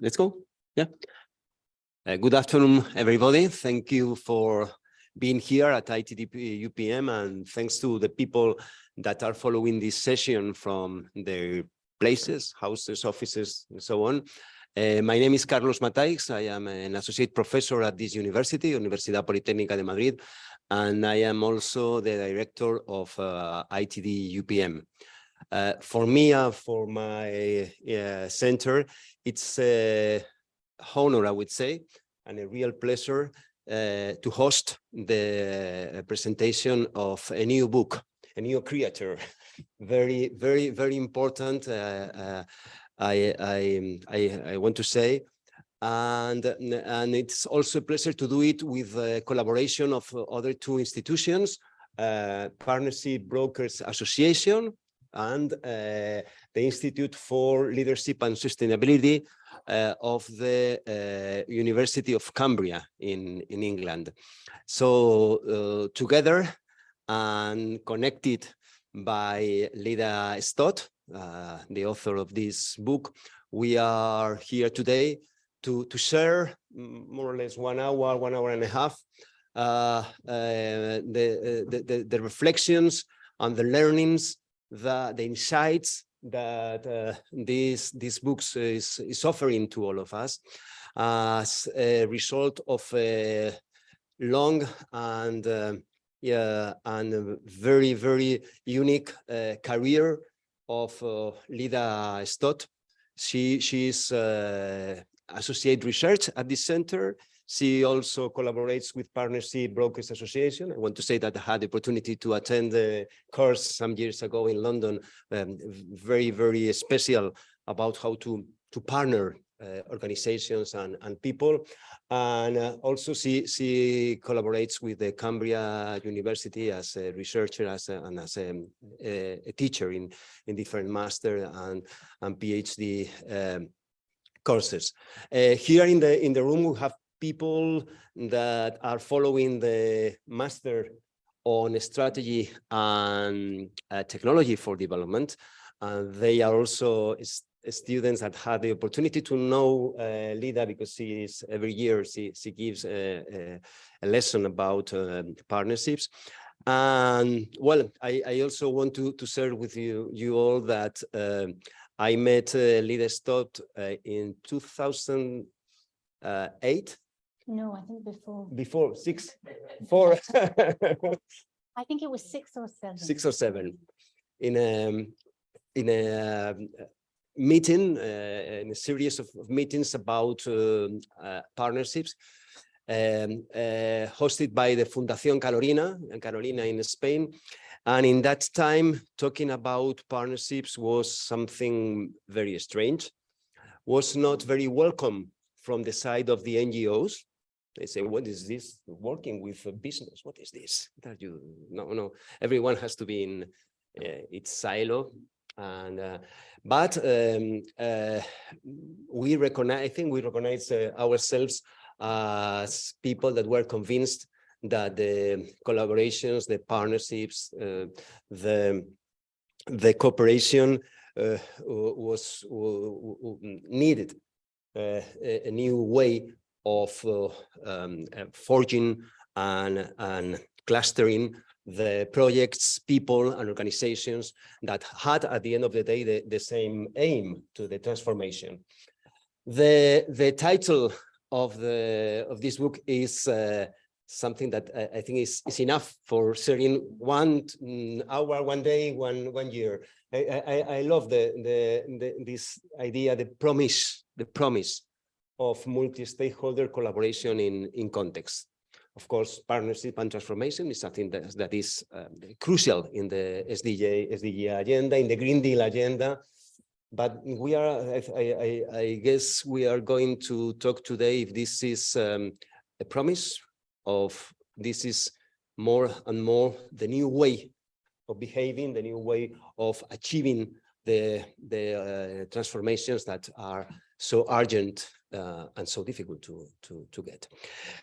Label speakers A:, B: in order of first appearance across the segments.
A: Let's go. Yeah. Uh, good afternoon, everybody. Thank you for being here at ITDP UPM and thanks to the people that are following this session from their places, houses, offices, and so on. Uh, my name is Carlos Mataix. I am an associate professor at this university, Universidad Politécnica de Madrid, and I am also the director of uh, ITD UPM. Uh, for me for my uh, center, it's a honor, I would say, and a real pleasure uh, to host the presentation of a new book, a new creator, very, very, very important. Uh, uh, I, I, I, I, want to say, and and it's also a pleasure to do it with a collaboration of other two institutions, uh, Partnership Brokers Association and uh, the Institute for Leadership and Sustainability uh, of the University of Cumbria in, in England. So together and connected by Leda Stott, uh, the author of this book, we are here today to, to share more or less one hour, one hour and a half, uh, the, the, the, the reflections and the learnings the, the insights that uh, this, this books is, is offering to all of us as a result of a long and uh, and very very unique uh, career of uh, Leda Stott. She she's uh, associate research at this center. She also collaborates with Partnership Brokers Association. I want to say that I had the opportunity to attend the course some years ago in London, um, very, very special about how to, to partner organizations and, and people. And uh, also she, she collaborates with the Cumbria University as a researcher as a, and as a, a, a, teacher in, in different master and, and PhD um, courses. Uh, here in the in the room we have people that are following the master on strategy and uh, technology for development. And they are also students that had the opportunity to know uh, Leda because she is every year she, she gives a, a, a lesson about um, partnerships. And well, I, I also want to, to share with you, you all that um, I met uh, Leda Stott uh, in 2008
B: no, I think before.
A: Before six, four.
B: I think it was six or seven.
A: Six or seven. In a in a um, meeting, uh, in a series of, meetings about uh, uh, partnerships, um, uh, hosted by the Fundación Carolina, Carolina in Spain. And in that time, talking about partnerships was something very strange, was not very welcome from the side of the NGOs they say, what is this working with business? What is this? That you no, no, everyone has to be in uh, its silo. And uh, but um, uh, we recognize, I think we recognize uh, ourselves as people that were convinced that the collaborations, the partnerships, uh, the the cooperation uh, was needed a new way of uh, um, uh, forging and, and clustering the projects, people and organizations that had at the end of the day the, the same aim to the transformation. The, the title of the of this book is uh, something that I, I, think is, is enough for sharing one mm, hour, one day, one one year. I, I, I love the, the, the this idea, the promise, the promise of multi-stakeholder collaboration in, in context. Of course, partnership and transformation is something that, that is uh, crucial in the SDG, SDG agenda, in the Green Deal agenda. But we are, I, I, I guess we are going to talk today if this is um, a promise of this is more and more the new way of behaving, the new way of achieving the, the uh, transformations that are so urgent uh, and so difficult to, to, to get.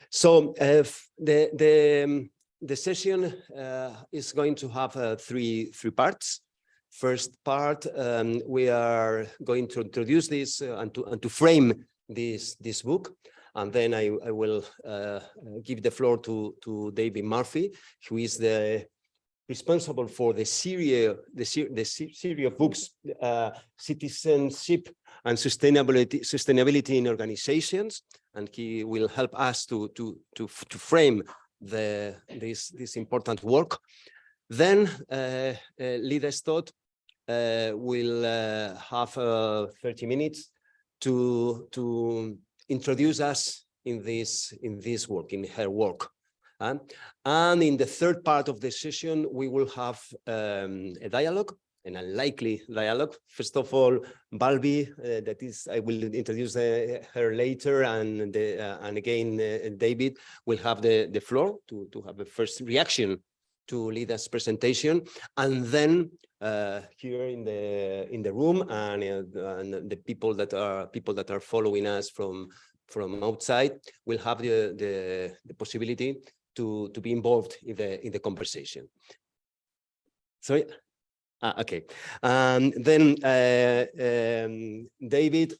A: So uh, the, the, um, the session uh, is going to have uh, three, three parts. First part, um, we are going to introduce this uh, and to, and to frame this, this book. And then I, I will uh, give the floor to, to David Murphy, who is the responsible for the series, the, the series of books, citizenship and sustainability, sustainability in organizations. And he will help us to, to, to, to frame the, this, this important work. Then uh, uh, Leda Stott uh, will uh, have uh, 30 minutes to, to introduce us in this, in this work, in her work. Uh, and in the third part of the session, we will have um, a dialogue, an unlikely dialogue. First of all, Bulbul, uh, that is, I will introduce uh, her later, and the, uh, and again, uh, David will have the, the floor to, to have a first reaction to Leda's presentation, and then uh, here in the in the room and, uh, and the people that are people that are following us from from outside will have the the, the possibility to to be involved in the in the conversation. Sorry. Ah, okay. Um, then uh, um, David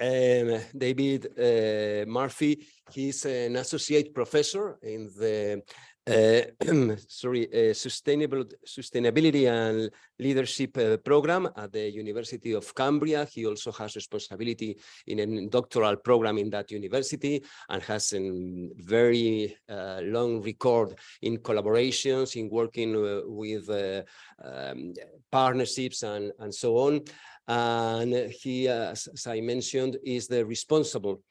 A: um, David uh, Murphy, he's an associate professor in the sorry, uh, sustainable sustainability and leadership uh, program at the University of Cumbria. He also has responsibility in a doctoral program in that university and has a very uh, long record in collaborations, in working uh, with uh, um, partnerships and, and so on. And he, as, as I mentioned, is the responsible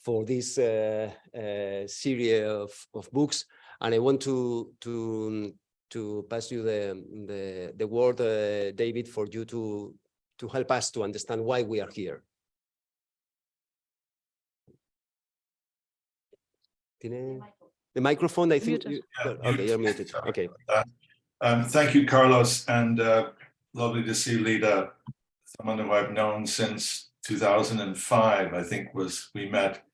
A: for this uh, uh, series of, of books and I want to to to pass you the the the word, uh, David, for you to to help us to understand why we are here. The microphone, I think. You-
C: Yeah,
A: okay,
C: mute.
A: you're muted. Okay.
C: Um, thank you, Carlos, and uh, lovely to see Leda, someone who I've known since two thousand and five, I think was, we met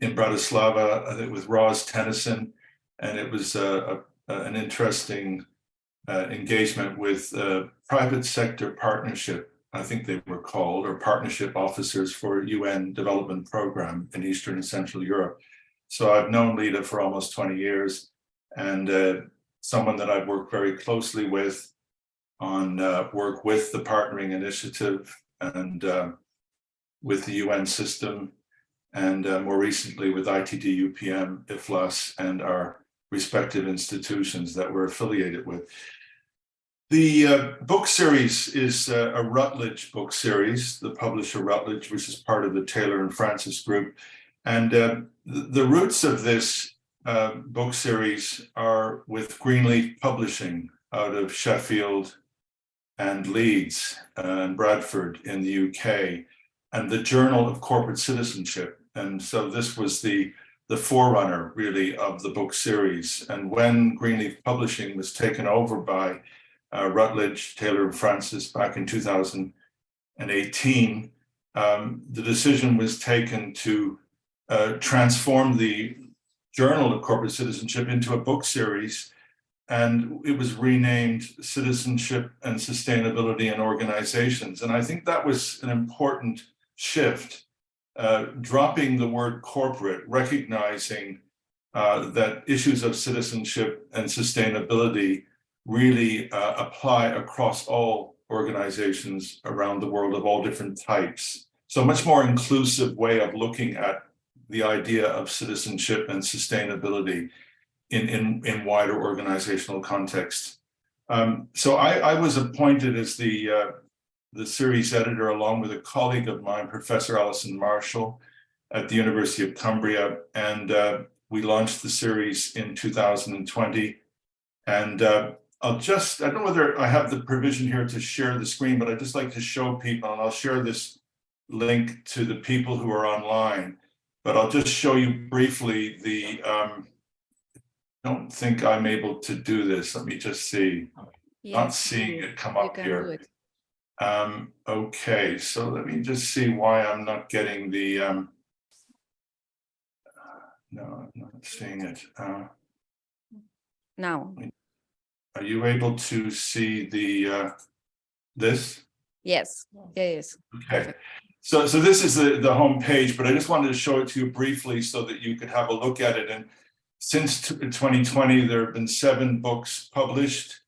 C: in Bratislava, I think with Ros Tennyson, and it was uh, a, an interesting uh, engagement with uh, private sector partnership, I think they were called, or partnership officers for UN development program in Eastern and Central Europe. So I've known Leda for almost twenty years, and uh, someone that I've worked very closely with on work with the partnering initiative and with the UN system, and uh, more recently with ITD UPM, IFLAS, and our respective institutions that we're affiliated with. The uh, book series is uh, a Routledge book series, the publisher Routledge, which is part of the Taylor and Francis group. And uh, the, roots of this uh, book series are with Greenleaf Publishing out of Sheffield and Leeds and Bradford in the UK, and the Journal of Corporate Citizenship. And so this was the the forerunner really of the book series. And when Greenleaf Publishing was taken over by uh, Routledge, Taylor and Francis back in 2018, um, the decision was taken to uh, transform the Journal of Corporate Citizenship into a book series. And it was renamed Citizenship and Sustainability in Organizations. And I think that was an important shift uh, dropping the word corporate, recognizing uh, that issues of citizenship and sustainability really uh, apply across all organizations around the world of all different types. So much more inclusive way of looking at the idea of citizenship and sustainability in, in, in wider organizational context. Um, so I, I was appointed as the uh, the series editor, along with a colleague of mine, Professor Alison Marshall at the University of Cumbria. And uh, we launched the series in 2020. And uh, I'll just, I don't know whether I have the provision here to share the screen, but I'd just like to show people, and I'll share this link to the people who are online. But I'll just show you briefly the, um, I don't think I'm able to do this. Let me just see. Not seeing it come up here. Um, okay, so let me just see why I'm not getting the, um. No, I'm not seeing it. Uh,
D: Now,
C: are you able to see the, uh, this?
D: yes, yes.
C: Okay, so, so this is the, the home page, but I just wanted to show it to you briefly so that you could have a look at it. And since twenty twenty, there have been seven books published.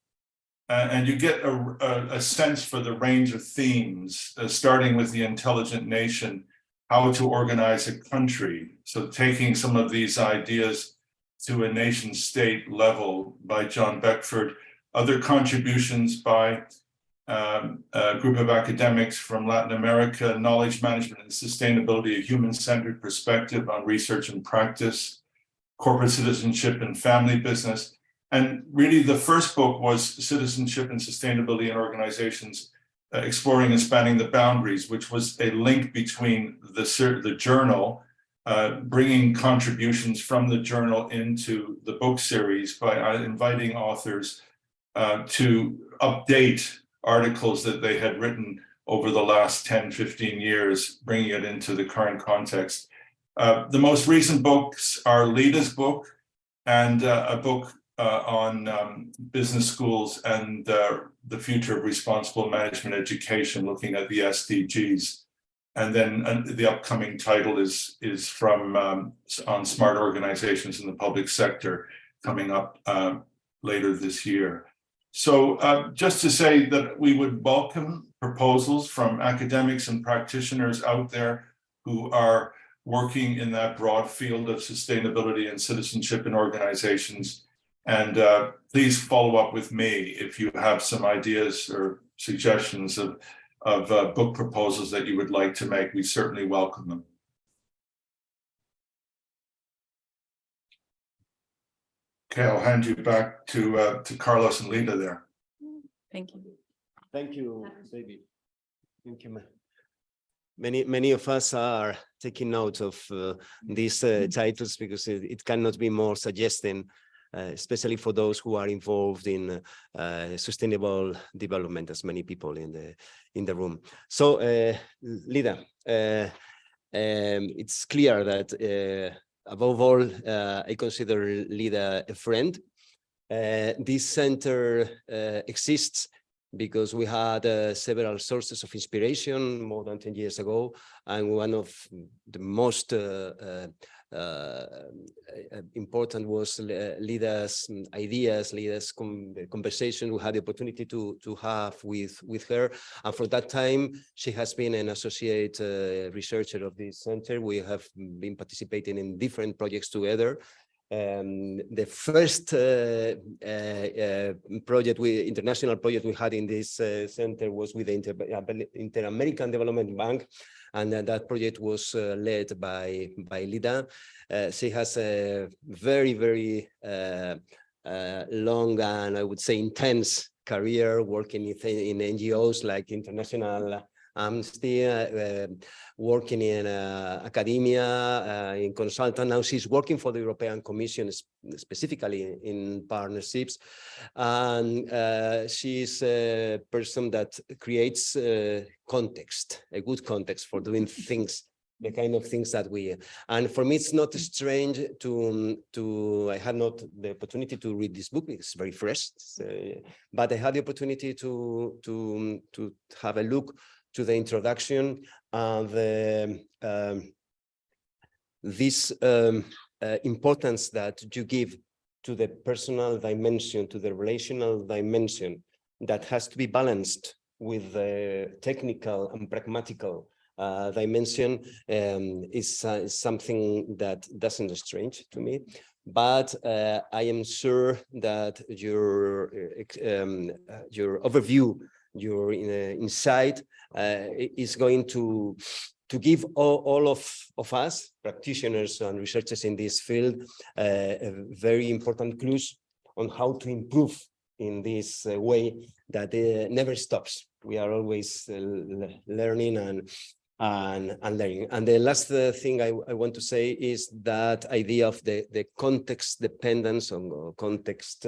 C: Uh, and you get a, a, a sense for the range of themes, uh, starting with the intelligent nation, how to organize a country. So taking some of these ideas to a nation state level by John Beckford, other contributions by um, a group of academics from Latin America, knowledge management and sustainability, a human-centered perspective on research and practice, corporate citizenship and family business. And really the first book was Citizenship and Sustainability in Organizations, uh, Exploring and Spanning the Boundaries, which was a link between the, the journal, uh, bringing contributions from the journal into the book series by uh, inviting authors uh, to update articles that they had written over the last 10, 15 years, bringing it into the current context. Uh, the most recent books are Leda's book and uh, a book uh, on um, business schools and uh, the future of responsible management education, looking at the SDGs. And then uh, the upcoming title is, is from um, on smart organizations in the public sector coming up uh, later this year. So uh, just to say that we would welcome proposals from academics and practitioners out there who are working in that broad field of sustainability and citizenship in organizations. And uh, please follow up with me if you have some ideas or suggestions of, of uh, book proposals that you would like to make. We certainly welcome them. Okay, I'll hand you back to uh, to Carlos and Leda there.
D: Thank you.
A: Thank you, David. Thank you. Many, many of us are taking note of uh, these uh, titles because it, it cannot be more suggesting, especially for those who are involved in uh, sustainable development, as many people in the in the room. So, uh, Leda, uh, um, it's clear that uh, above all, uh, I consider Leda a friend. Uh, this center uh, exists because we had uh, several sources of inspiration more than 10 years ago. And one of the most uh, uh, uh, important was uh, Leda's mm, ideas, Leda's the conversation we had the opportunity to, to have with, with her. And for that time, she has been an associate uh, researcher of this center. We have been participating in different projects together. Um, the first uh, uh, uh, project, we international project we had in this uh, center was with the Inter Inter-American Development Bank, and that project was uh, led by by Leda. Uh, she has a very very uh, long and I would say intense career working in, in NGOs like International Amnesty, uh, working in uh, academia, uh, in consultant. Now she's working for the European Commission, specifically in partnerships. And she's a person that creates context, a good context for doing things the kind of things that we and for me it's not strange to to i had not the opportunity to read this book it's very fresh so, but i had the opportunity to to to have a look to the introduction and the um, this um, uh, importance that you give to the personal dimension, to the relational dimension that has to be balanced with the technical and pragmatical uh, dimension um, is, uh, is something that doesn't strange to me. But uh, I am sure that your uh, um, uh, your overview, your uh, insight uh, is going to to give all, all of, of us, practitioners and researchers in this field, uh, a very important clues on how to improve in this uh, way that uh, never stops. We are always uh, learning and and and learning. And the last thing I, I want to say is that idea of the the context dependence on context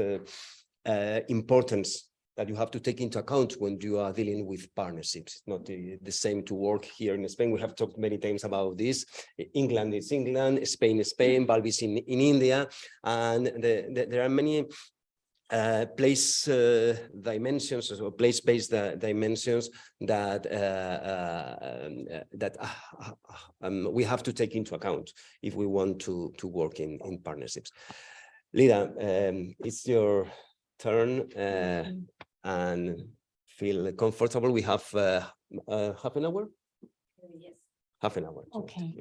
A: importance that you have to take into account when you are dealing with partnerships. It's not the, the same to work here in Spain. We have talked many times about this. England is England, Spain is Spain, Balvis in, in India, and the, the, there are many uh, place uh, dimensions or place-based uh, dimensions that uh, uh, um, uh, that uh, um, we have to take into account if we want to to work in in partnerships. Leda, um, it's your turn uh, and feel comfortable. We have uh, uh, half an hour. Yes. Half an hour.
B: Okay.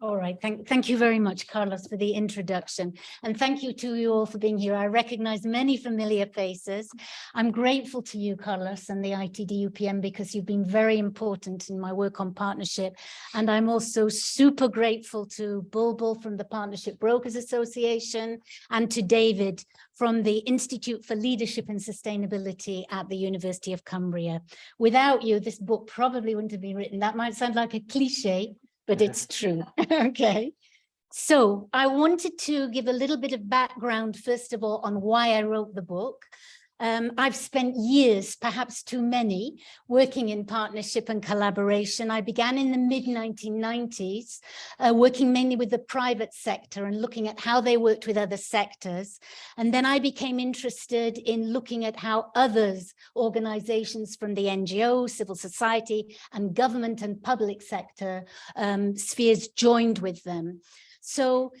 B: All right, thank, thank you very much, Carlos, for the introduction. And thank you to you all for being here. I recognize many familiar faces. I'm grateful to you, Carlos, and the ITD UPM because you've been very important in my work on partnership. And I'm also super grateful to Bulbul from the Partnership Brokers Association and to David from the Institute for Leadership and Sustainability at the University of Cumbria. Without you, this book probably wouldn't have been written. That might sound like a cliche, but mm-hmm. it's true. Okay. So I wanted to give a little bit of background, first of all, on why I wrote the book. Um, I've spent years, perhaps too many, working in partnership and collaboration. I began in the mid 1990s, uh, working mainly with the private sector and looking at how they worked with other sectors. And then I became interested in looking at how others, organizations from the NGO, civil society, and government and public sector um, spheres joined with them. So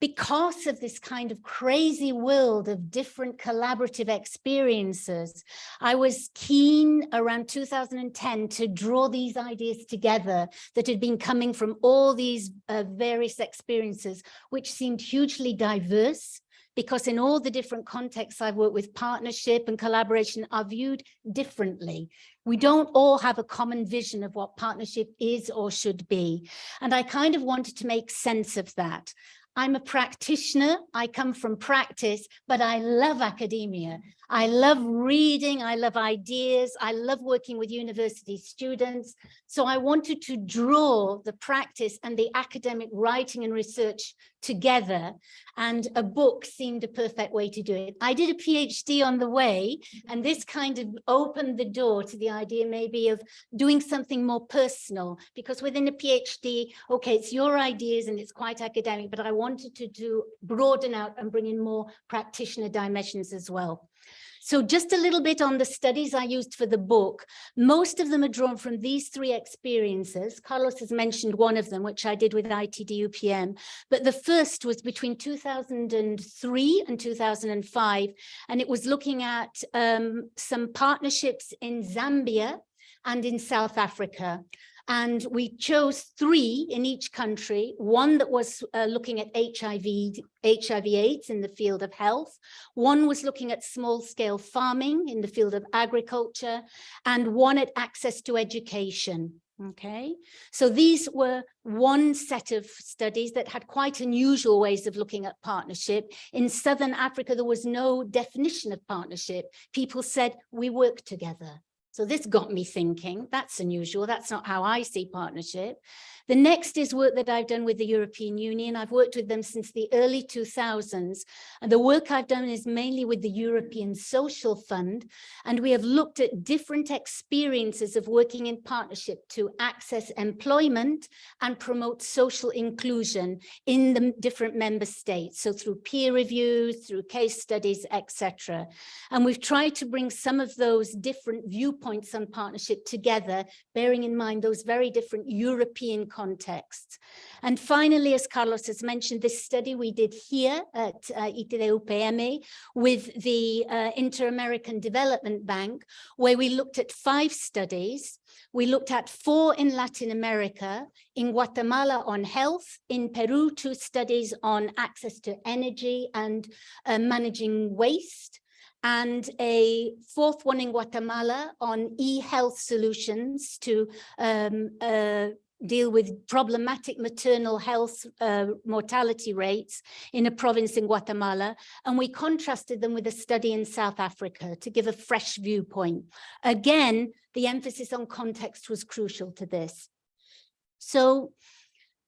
B: because of this kind of crazy world of different collaborative experiences, I was keen around 2010 to draw these ideas together that had been coming from all these uh, various experiences, which seemed hugely diverse because in all the different contexts I've worked with, partnership and collaboration are viewed differently. We don't all have a common vision of what partnership is or should be. And I kind of wanted to make sense of that. I'm a practitioner, I come from practice, but I love academia. I love reading, I love ideas, I love working with university students. So I wanted to draw the practice and the academic writing and research together and a book seemed a perfect way to do it. I did a PhD on the way and this kind of opened the door to the idea maybe of doing something more personal because within a PhD, okay, it's your ideas and it's quite academic, but I wanted to do broaden out and bring in more practitioner dimensions as well. So just a little bit on the studies I used for the book. Most of them are drawn from these three experiences. Carlos has mentioned one of them, which I did with ITD UPM, but the first was between 2003 and 2005, and it was looking at um, some partnerships in Zambia and in South Africa. And we chose three in each country, one that was uh, looking at HIV, HIV AIDS in the field of health, one was looking at small scale farming in the field of agriculture, and one at access to education. Okay, so these were one set of studies that had quite unusual ways of looking at partnership. In Southern Africa, there was no definition of partnership. People said, we work together. So this got me thinking, that's unusual. That's not how I see partnership. The next is work that I've done with the European Union. I've worked with them since the early 2000s. And the work I've done is mainly with the European Social Fund. And we have looked at different experiences of working in partnership to access employment and promote social inclusion in the different member states. So through peer reviews, through case studies, etc. And we've tried to bring some of those different viewpoints on partnership together, bearing in mind those very different European contexts. And finally, as Carlos has mentioned, this study we did here at uh, with the uh, Inter-American Development Bank, where we looked at five studies. We looked at four in Latin America, in Guatemala on health, in Peru, two studies on access to energy and uh, managing waste, and a fourth one in Guatemala on e-health solutions to um, uh, deal with problematic maternal health uh, mortality rates in a province in Guatemala. And we contrasted them with a study in South Africa to give a fresh viewpoint. Again, the emphasis on context was crucial to this. So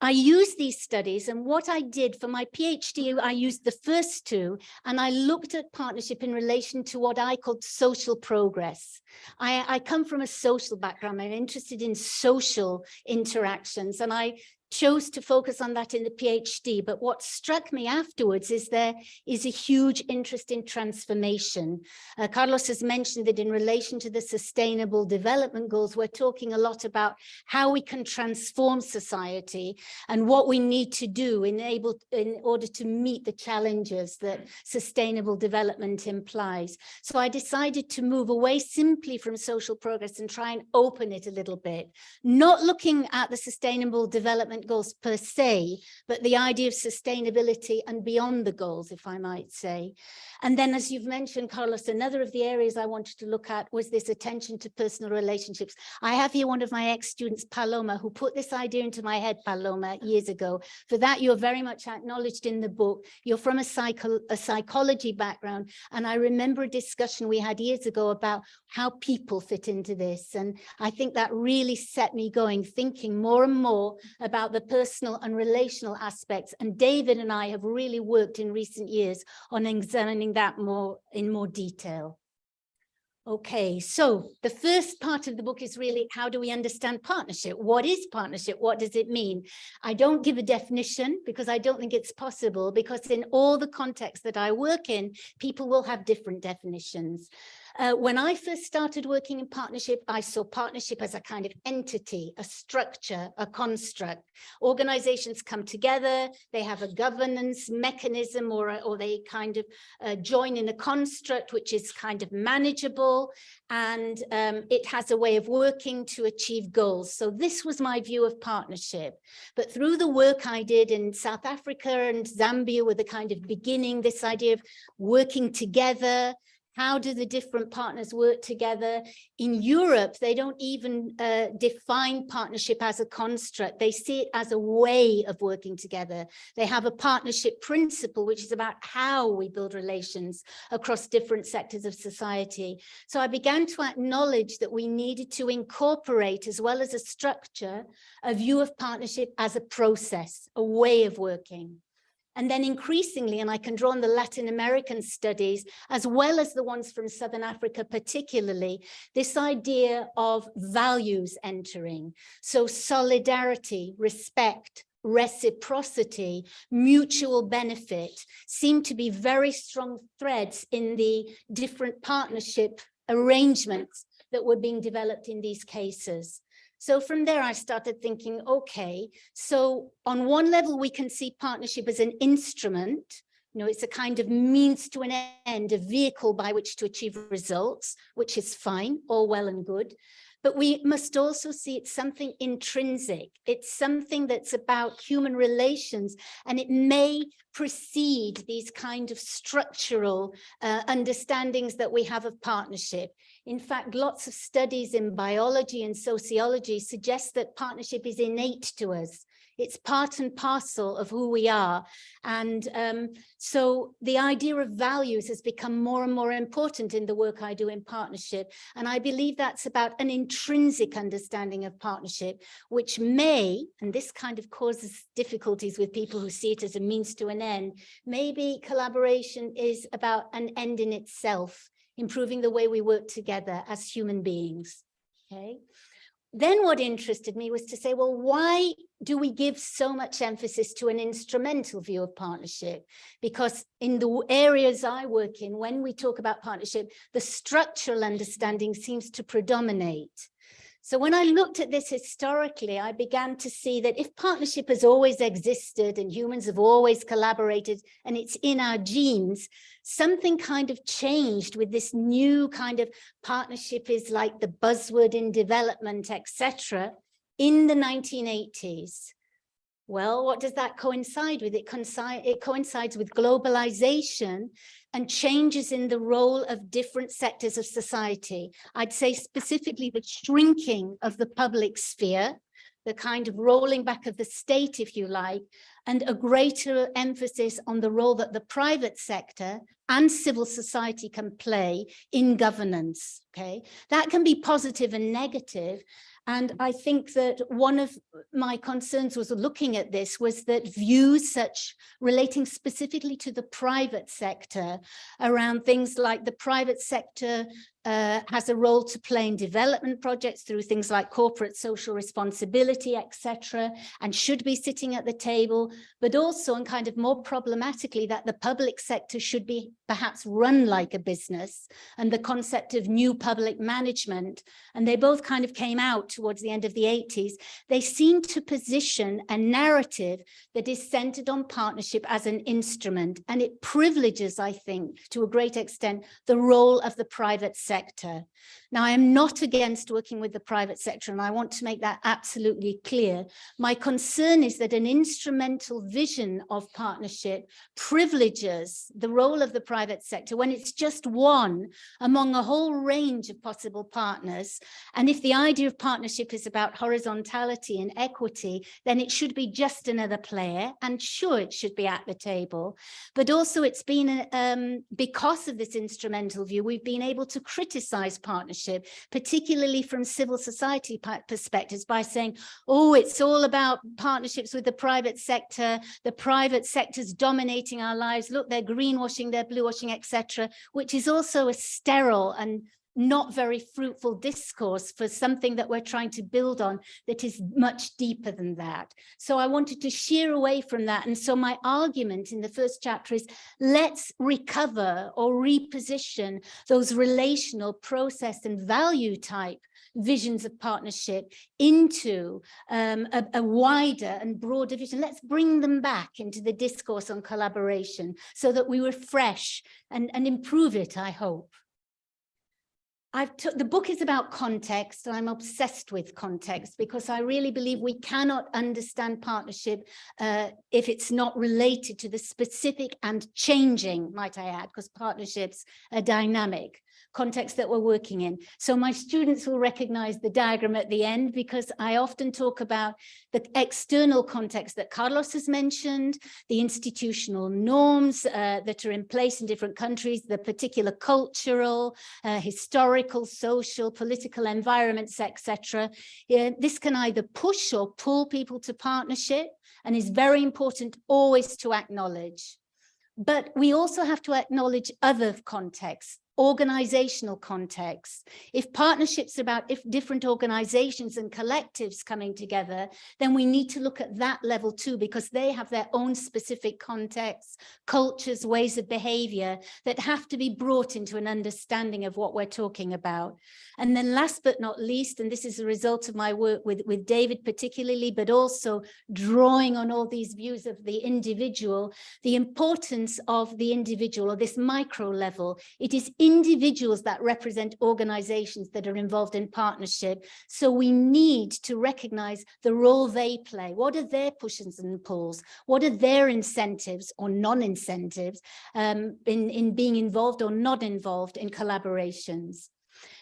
B: I used these studies and what I did for my PhD, I used the first two and I looked at partnership in relation to what I called social progress. I, I come from a social background. I'm interested in social interactions and I chose to focus on that in the PhD, but what struck me afterwards is there is a huge interest in transformation. Uh, Carlos has mentioned that in relation to the sustainable development goals, we're talking a lot about how we can transform society and what we need to do in, able, in order to meet the challenges that sustainable development implies. So I decided to move away simply from social progress and try and open it a little bit, not looking at the sustainable development goals per se, but the idea of sustainability and beyond the goals, if I might say. And then, as you've mentioned, Carlos, another of the areas I wanted to look at was this attention to personal relationships. I have here one of my ex-students, Paloma, who put this idea into my head, Paloma, years ago. For that, you're very much acknowledged in the book. You're from a, psycho a psychology background. And I remember a discussion we had years ago about how people fit into this. And I think that really set me going, thinking more and more about the personal and relational aspects. And David and I have really worked in recent years on examining that more in more detail. Okay, so the first part of the book is really how do we understand partnership? What is partnership? What does it mean? I don't give a definition because I don't think it's possible because in all the contexts that I work in, people will have different definitions. Uh, when I first started working in partnership, I saw partnership as a kind of entity, a structure, a construct. Organizations come together, they have a governance mechanism or, or they kind of uh, join in a construct which is kind of manageable and um, it has a way of working to achieve goals. So this was my view of partnership. But through the work I did in South Africa and Zambia with the kind of beginning, this idea of working together, how do the different partners work together? In Europe, they don't even uh, define partnership as a construct. They see it as a way of working together. They have a partnership principle, which is about how we build relations across different sectors of society. So I began to acknowledge that we needed to incorporate, as well as a structure, a view of partnership as a process, a way of working. And then increasingly, and I can draw on the Latin American studies, as well as the ones from Southern Africa particularly, this idea of values entering. So solidarity, respect, reciprocity, mutual benefit seem to be very strong threads in the different partnership arrangements that were being developed in these cases. So from there, I started thinking, okay, so on one level, we can see partnership as an instrument. You know, it's a kind of means to an end, a vehicle by which to achieve results, which is fine, all well and good. But we must also see it's something intrinsic. It's something that's about human relations, and it may precede these kind of structural uh, understandings that we have of partnership. In fact, lots of studies in biology and sociology suggest that partnership is innate to us. It's part and parcel of who we are. And um, so the idea of values has become more and more important in the work I do in partnership. And I believe that's about an intrinsic understanding of partnership, which may, and this kind of causes difficulties with people who see it as a means to an end, maybe collaboration is about an end in itself improving the way we work together as human beings. Okay. Then what interested me was to say, well, why do we give so much emphasis to an instrumental view of partnership? Because in the areas I work in, when we talk about partnership, the structural understanding seems to predominate. So when I looked at this historically, I began to see that if partnership has always existed and humans have always collaborated and it's in our genes, something kind of changed with this new kind of partnership is like the buzzword in development, etc. in the 1980s. Well, what does that coincide with? It, it coincides with globalization and changes in the role of different sectors of society. I'd say specifically the shrinking of the public sphere, the kind of rolling back of the state, if you like, and a greater emphasis on the role that the private sector and civil society can play in governance, okay? That can be positive and negative, And I think that one of my concerns was looking at this was that views such relating specifically to the private sector around things like the private sector uh, has a role to play in development projects through things like corporate social responsibility, etc., and should be sitting at the table, but also and kind of more problematically that the public sector should be perhaps run like a business and the concept of new public management. And they both kind of came out towards the end of the 80s. They seem to position a narrative that is centered on partnership as an instrument and it privileges, I think, to a great extent, the role of the private sector sector. Now, I am not against working with the private sector, and I want to make that absolutely clear. My concern is that an instrumental vision of partnership privileges the role of the private sector when it's just one among a whole range of possible partners. And if the idea of partnership is about horizontality and equity, then it should be just another player. And sure, it should be at the table. But also it's been, um, because of this instrumental view, we've been able to partnership partnership, particularly from civil society perspectives by saying, oh, it's all about partnerships with the private sector. The private sector's dominating our lives. Look, they're greenwashing, they're bluewashing, etc., which is also a sterile and not very fruitful discourse for something that we're trying to build on that is much deeper than that. So I wanted to sheer away from that. And so my argument in the first chapter is let's recover or reposition those relational process and value type visions of partnership into um, a, a, wider and broader vision. Let's bring them back into the discourse on collaboration so that we refresh and, and improve it, I hope. I've took the book is about context and I'm obsessed with context because I really believe we cannot understand partnership uh, if it's not related to the specific and changing, might I add, because partnerships are dynamic context that we're working in. So my students will recognize the diagram at the end because I often talk about the external context that Carlos has mentioned, the institutional norms uh, that are in place in different countries, the particular cultural, uh, historical, social, political environments, etc. Yeah, this can either push or pull people to partnership and is very important always to acknowledge. But we also have to acknowledge other contexts organizational context. If partnerships are about if different organizations and collectives coming together, then we need to look at that level too, because they have their own specific contexts, cultures, ways of behavior that have to be brought into an understanding of what we're talking about. And then last but not least, and this is a result of my work with, with David particularly, but also drawing on all these views of the individual, the importance of the individual or this micro level. It is individuals that represent organizations that are involved in partnership. So we need to recognize the role they play. What are their pushes and pulls? What are their incentives or non-incentives um, in, in being involved or not involved in collaborations?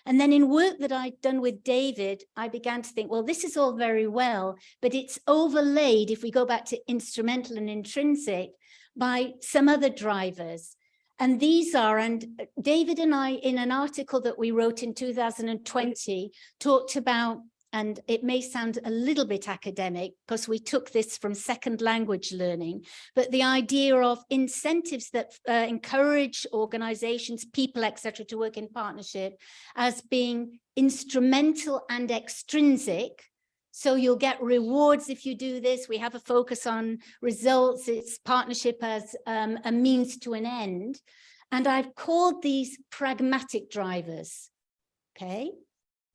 B: And then in work that I'd done with David, I began to think, well, this is all very well, but it's overlaid, if we go back to instrumental and intrinsic, by some other drivers. And these are, and David and I, in an article that we wrote in 2020, talked about, and it may sound a little bit academic because we took this from second language learning, but the idea of incentives that uh, encourage organizations, people, etc., to work in partnership as being instrumental and extrinsic so you'll get rewards if you do this. We have a focus on results. It's partnership as um, a means to an end. And I've called these pragmatic drivers. Okay.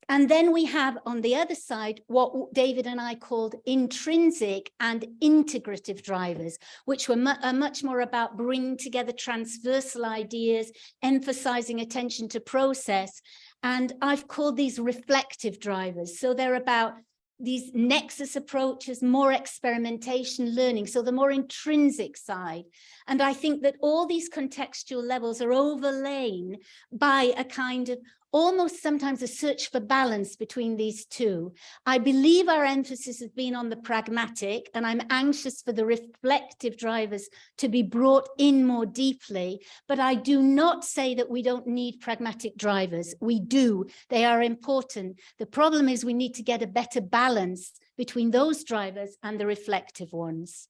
B: And then we have on the other side, what David and I called intrinsic and integrative drivers, which were mu are much more about bringing together transversal ideas, emphasizing attention to process. And I've called these reflective drivers. So they're about these nexus approaches, more experimentation, learning, so the more intrinsic side. And I think that all these contextual levels are overlain by a kind of almost sometimes a search for balance between these two. I believe our emphasis has been on the pragmatic and I'm anxious for the reflective drivers to be brought in more deeply, but I do not say that we don't need pragmatic drivers. We do, they are important. The problem is we need to get a better balance between those drivers and the reflective ones.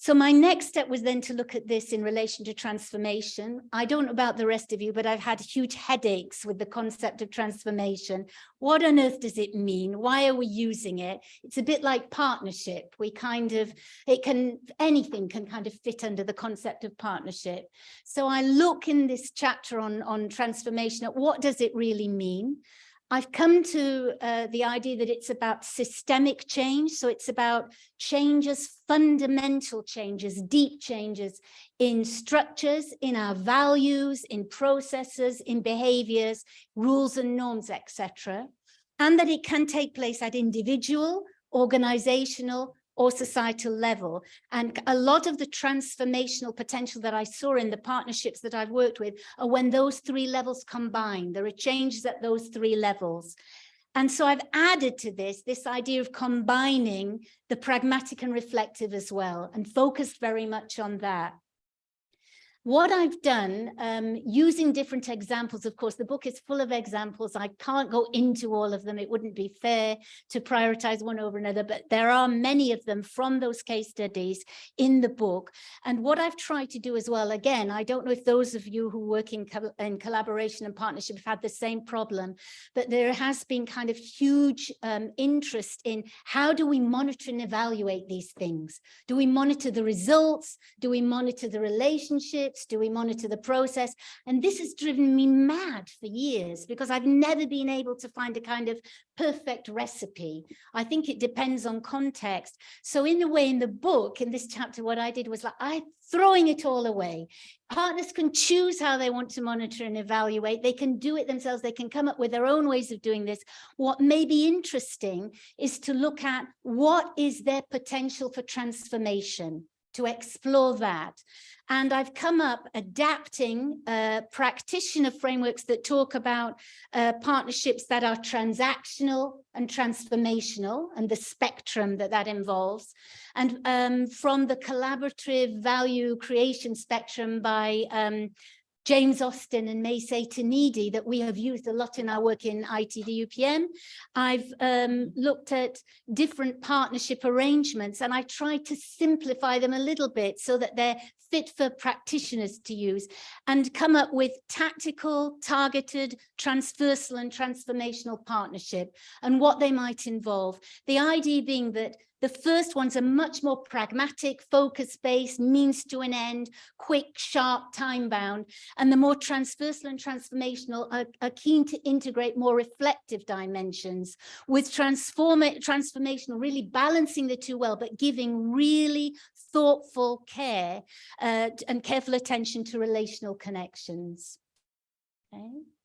B: So my next step was then to look at this in relation to transformation. I don't know about the rest of you, but I've had huge headaches with the concept of transformation. What on earth does it mean? Why are we using it? It's a bit like partnership. We kind of, it can, anything can kind of fit under the concept of partnership. So I look in this chapter on, on transformation at what does it really mean? I've come to uh, the idea that it's about systemic change. So it's about changes, fundamental changes, deep changes in structures, in our values, in processes, in behaviors, rules and norms, etc. And that it can take place at individual, organizational, or societal level. And a lot of the transformational potential that I saw in the partnerships that I've worked with are when those three levels combine. There are changes at those three levels. And so I've added to this, this idea of combining the pragmatic and reflective as well, and focused very much on that. What I've done, um, using different examples, of course, the book is full of examples. I can't go into all of them. It wouldn't be fair to prioritize one over another, but there are many of them from those case studies in the book. And what I've tried to do as well, again, I don't know if those of you who work in, co in collaboration and partnership have had the same problem, but there has been kind of huge um, interest in how do we monitor and evaluate these things? Do we monitor the results? Do we monitor the relationships? Do we monitor the process? And this has driven me mad for years because I've never been able to find a kind of perfect recipe. I think it depends on context. So in a way, in the book, in this chapter, what I did was like, I throwing it all away. Partners can choose how they want to monitor and evaluate. They can do it themselves. They can come up with their own ways of doing this. What may be interesting is to look at what is their potential for transformation to explore that. And I've come up adapting uh, practitioner frameworks that talk about uh, partnerships that are transactional and transformational and the spectrum that that involves. And um, from the collaborative value creation spectrum by um, James Austin and May Seitanidi that we have used a lot in our work in ITD UPM. I've um, looked at different partnership arrangements and I tried to simplify them a little bit so that they're fit for practitioners to use and come up with tactical, targeted, transversal and transformational partnership and what they might involve. The idea being that the first ones are much more pragmatic, focus-based, means to an end, quick, sharp, time-bound, and the more transversal and transformational are, are, keen to integrate more reflective dimensions with transform transformational, really balancing the two well, but giving really thoughtful care uh, and careful attention to relational connections. Okay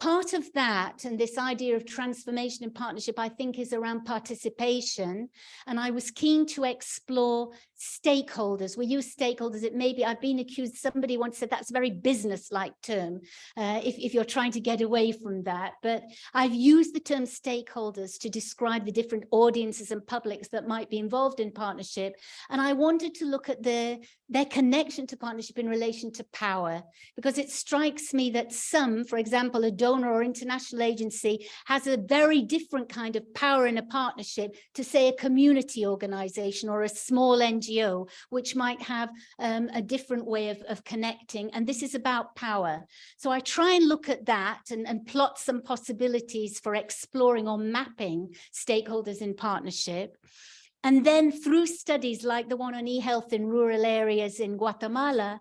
B: part of that and this idea of transformation and partnership, I think is around participation. And I was keen to explore stakeholders. We use stakeholders. It may be, I've been accused, somebody once said that's a very business-like term, uh, if, if you're trying to get away from that. But I've used the term stakeholders to describe the different audiences and publics that might be involved in partnership. And I wanted to look at their, their connection to partnership in relation to power, because it strikes me that some, for example, a donor or international agency has a very different kind of power in a partnership to say a community organization or a small NGO, which might have um, a different way of, of connecting. And this is about power. So I try and look at that and, and plot some possibilities for exploring or mapping stakeholders in partnership. And then through studies like the one on e-health in rural areas in Guatemala,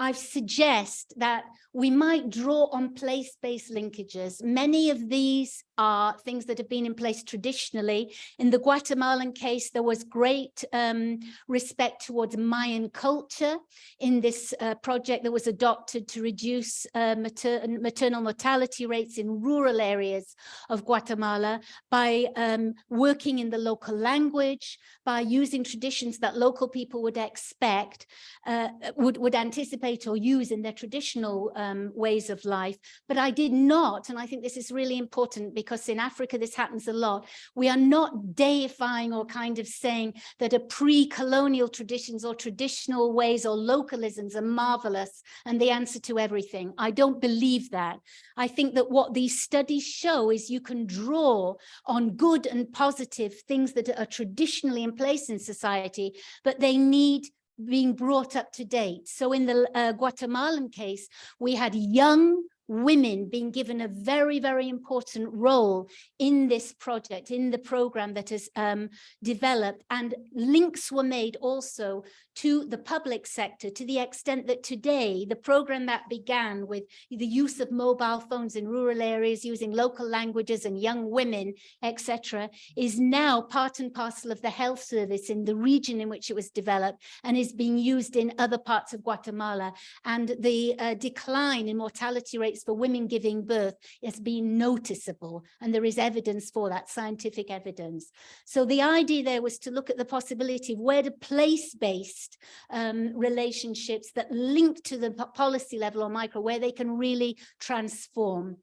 B: I suggest that we might draw on place-based linkages. Many of these are things that have been in place traditionally. In the Guatemalan case, there was great um, respect towards Mayan culture in this uh, project that was adopted to reduce uh, mater maternal mortality rates in rural areas of Guatemala by um, working in the local language, by using traditions that local people would expect, uh, would, would anticipate or use in their traditional um, ways of life. But I did not, and I think this is really important because in Africa this happens a lot, we are not deifying or kind of saying that a pre-colonial traditions or traditional ways or localisms are marvelous and the answer to everything. I don't believe that. I think that what these studies show is you can draw on good and positive things that are traditionally in place in society, but they need being brought up to date. So in the uh, Guatemalan case, we had young women being given a very, very important role in this project, in the program that is um, developed. And links were made also to the public sector to the extent that today the program that began with the use of mobile phones in rural areas using local languages and young women, etc., is now part and parcel of the health service in the region in which it was developed and is being used in other parts of Guatemala. And the uh, decline in mortality rates for women giving birth has been noticeable and there is evidence for that, scientific evidence. So the idea there was to look at the possibility of where the place-based um, relationships that link to the policy level or micro, where they can really transform.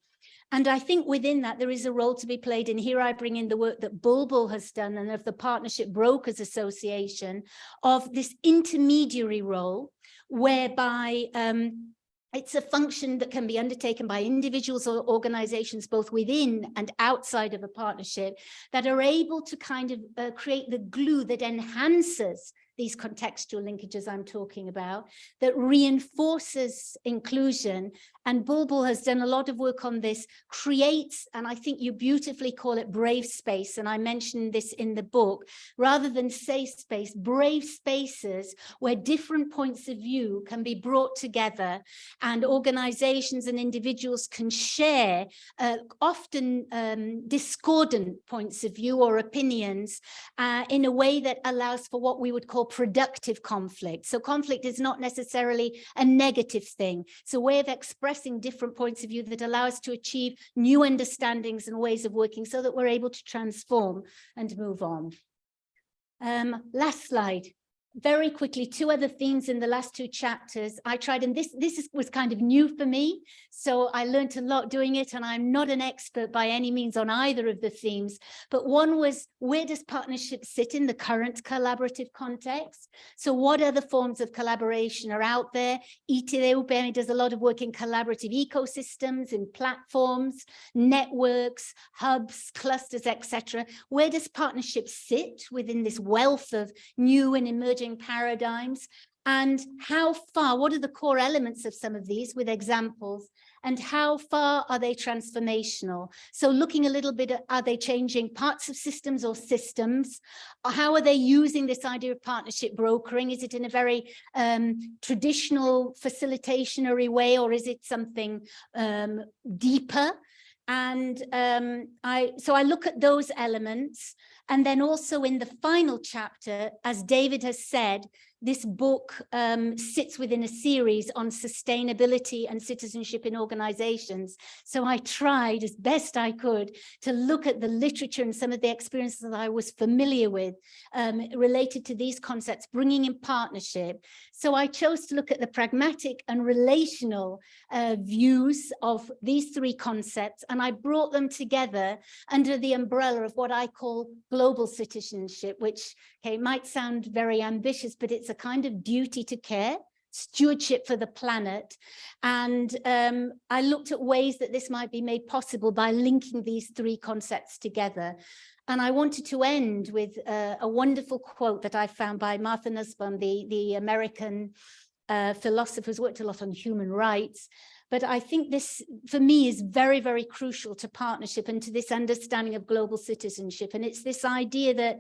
B: And I think within that, there is a role to be played. And here I bring in the work that Bulbul has done and of the Partnership Brokers Association of this intermediary role, whereby um, it's a function that can be undertaken by individuals or organizations both within and outside of a partnership that are able to kind of uh, create the glue that enhances these contextual linkages I'm talking about, that reinforces inclusion. And Bulbul has done a lot of work on this, creates, and I think you beautifully call it brave space, and I mentioned this in the book, rather than safe space, brave spaces where different points of view can be brought together and organizations and individuals can share uh, often um, discordant points of view or opinions uh, in a way that allows for what we would call productive conflict. So conflict is not necessarily a negative thing. It's a way of expressing different points of view that allow us to achieve new understandings and ways of working so that we're able to transform and move on. Um, last slide very quickly, two other themes in the last two chapters. I tried, and this, this is, was kind of new for me. So I learned a lot doing it, and I'm not an expert by any means on either of the themes. But one was, where does partnership sit in the current collaborative context? So what other forms of collaboration are out there? ITD does a lot of work in collaborative ecosystems, in platforms, networks, hubs, clusters, etc. Where does partnership sit within this wealth of new and emerging paradigms and how far, what are the core elements of some of these with examples and how far are they transformational? So looking a little bit at, are they changing parts of systems or systems? How are they using this idea of partnership brokering? Is it in a very um, traditional facilitationary way or is it something um, deeper? And um, I, so I look at those elements and then also in the final chapter, as David has said, this book um, sits within a series on sustainability and citizenship in organizations. So I tried as best I could to look at the literature and some of the experiences that I was familiar with um, related to these concepts, bringing in partnership. So I chose to look at the pragmatic and relational uh, views of these three concepts, and I brought them together under the umbrella of what I call global citizenship, which okay, might sound very ambitious, but it's a kind of duty to care stewardship for the planet. And um, I looked at ways that this might be made possible by linking these three concepts together. And I wanted to end with uh, a wonderful quote that I found by Martha Nussbaum, the, the American uh, philosopher who's worked a lot on human rights. But I think this, for me, is very, very crucial to partnership and to this understanding of global citizenship. And it's this idea that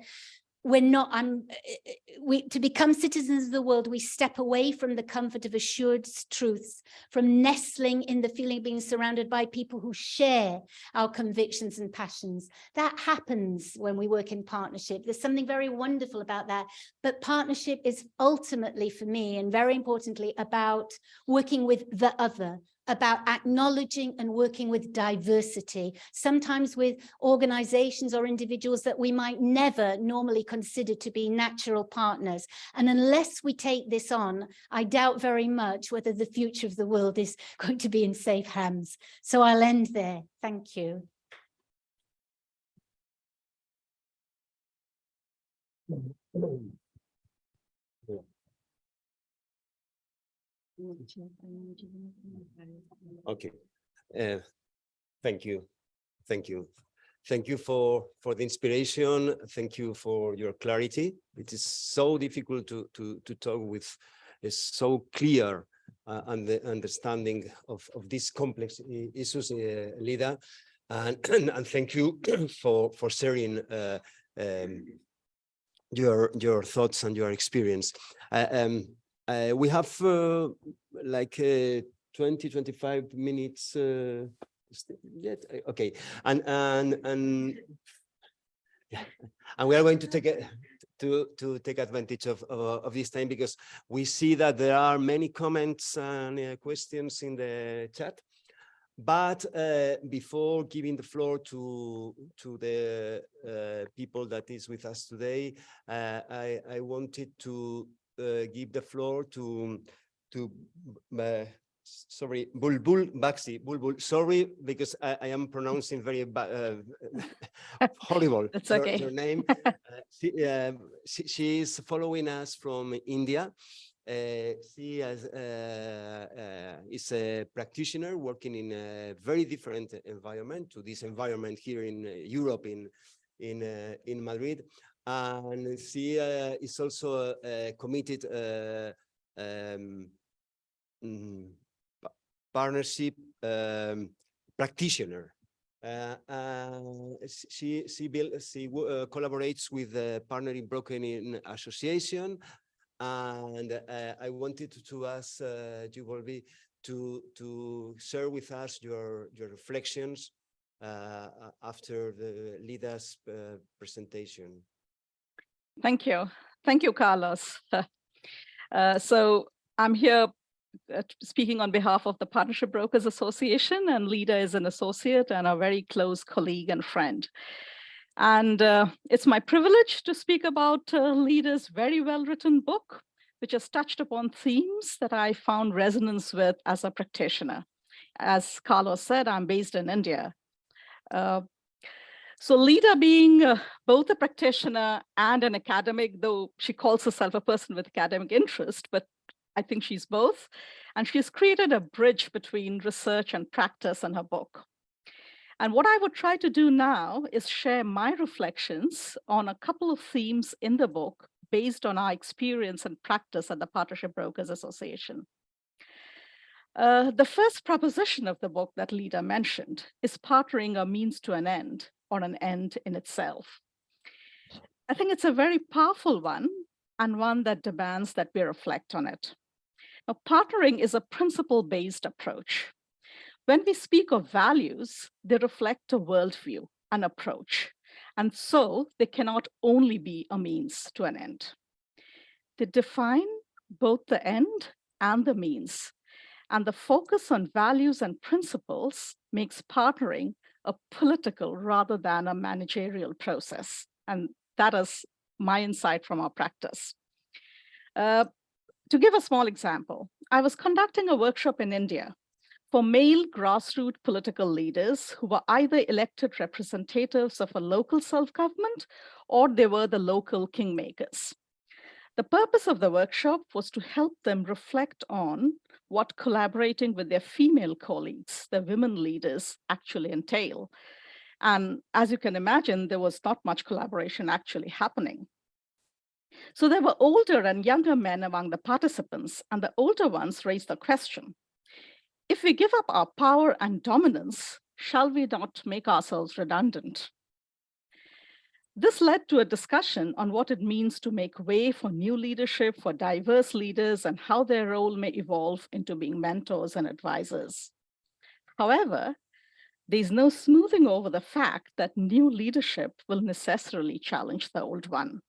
B: we're not eh, we to become citizens of the world we step away from the comfort of assured truths from nestling in the feeling of being surrounded by people who share our convictions and passions. That happens when we work in partnership. There's something very wonderful about that. But partnership is ultimately for me and very importantly about working with the other about acknowledging and working with diversity, sometimes with organizations or individuals that we might never normally consider to be natural partners. And unless we take this on, I doubt very much whether the future of the world is going to be in safe hands. So I'll end there. Thank you. Hmm. Hmm.
A: Okay. Uh, Thank you. Thank you. Thank you for, for the inspiration. Thank you for your clarity. It is so difficult to, to, to talk with, is so clear uh, and the understanding of, of these complex issues, uh, Leda. And, and thank you for, for sharing uh, um, your, your thoughts and your experience. Uh, um, uh, we have uh, like uh, 20, 25 minutes uh, yet, Uh, okay, and, and, and yeah, and we are going to take it to, to take advantage of, of, of this time because we see that there are many comments and uh, questions in the chat. But uh, before giving the floor to to the uh, people that is with us today, uh, I I wanted to give the floor to to uh, sorry Bulbul Baksi Bulbul. Sorry because I, I am pronouncing very uh, horrible.
D: That's okay.
A: Your name. Uh, she, uh, she she is following us from India. Uh, she has, uh, uh, is a practitioner working in a very different environment to this environment here in uh, Europe, in in uh, in Madrid, and she uh, is also a committed uh, um, mm, partnership um, practitioner. Uh, uh, she she build, she uh, collaborates with the Partnering Broken Association and uh, I wanted to, to ask uh, you, Volvi, to to share with us your your reflections uh, after the Leda's uh, presentation.
E: Thank you. Thank you, Carlos. Uh, so I'm here uh, speaking on behalf of the Partnership Brokers Association and Leda is an associate and a very close colleague and friend. And uh, it's my privilege to speak about uh, Leda's very well-written book, which has touched upon themes that I found resonance with as a practitioner. As Carlos said, I'm based in India. Uh, so Leda being uh, both a practitioner and an academic, though she calls herself a person with academic interest, but I think she's both. And she's created a bridge between research and practice in her book. And what I would try to do now is share my reflections on a couple of themes in the book based on our experience and practice at the Partnership Brokers Association. Uh, the first proposition of the book that Lida mentioned is partnering a means to an end or an end in itself. I think it's a very powerful one and one that demands that we reflect on it. Now, partnering is a principle-based approach. When we speak of values, they reflect a worldview, an approach, and so they cannot only be a means to an end. They define both the end and the means, and the focus on values and principles makes partnering a political rather than a managerial process. And that is my insight from our practice. Uh, to give a small example, I was conducting a workshop in India for male grassroots political leaders who were either elected representatives of a local self-government or they were the local kingmakers. The purpose of the workshop was to help them reflect on what collaborating with their female colleagues, the women leaders, actually entail. And as you can imagine, there was not much collaboration actually happening. So there were older and younger men among the participants, and the older ones raised the question, if we give up our power and dominance, shall we not make ourselves redundant? This led to a discussion on what it means to make way for new leadership, for diverse leaders, and how their role may evolve into being mentors and advisors. However, there's no smoothing over the fact that new leadership will necessarily challenge the old one.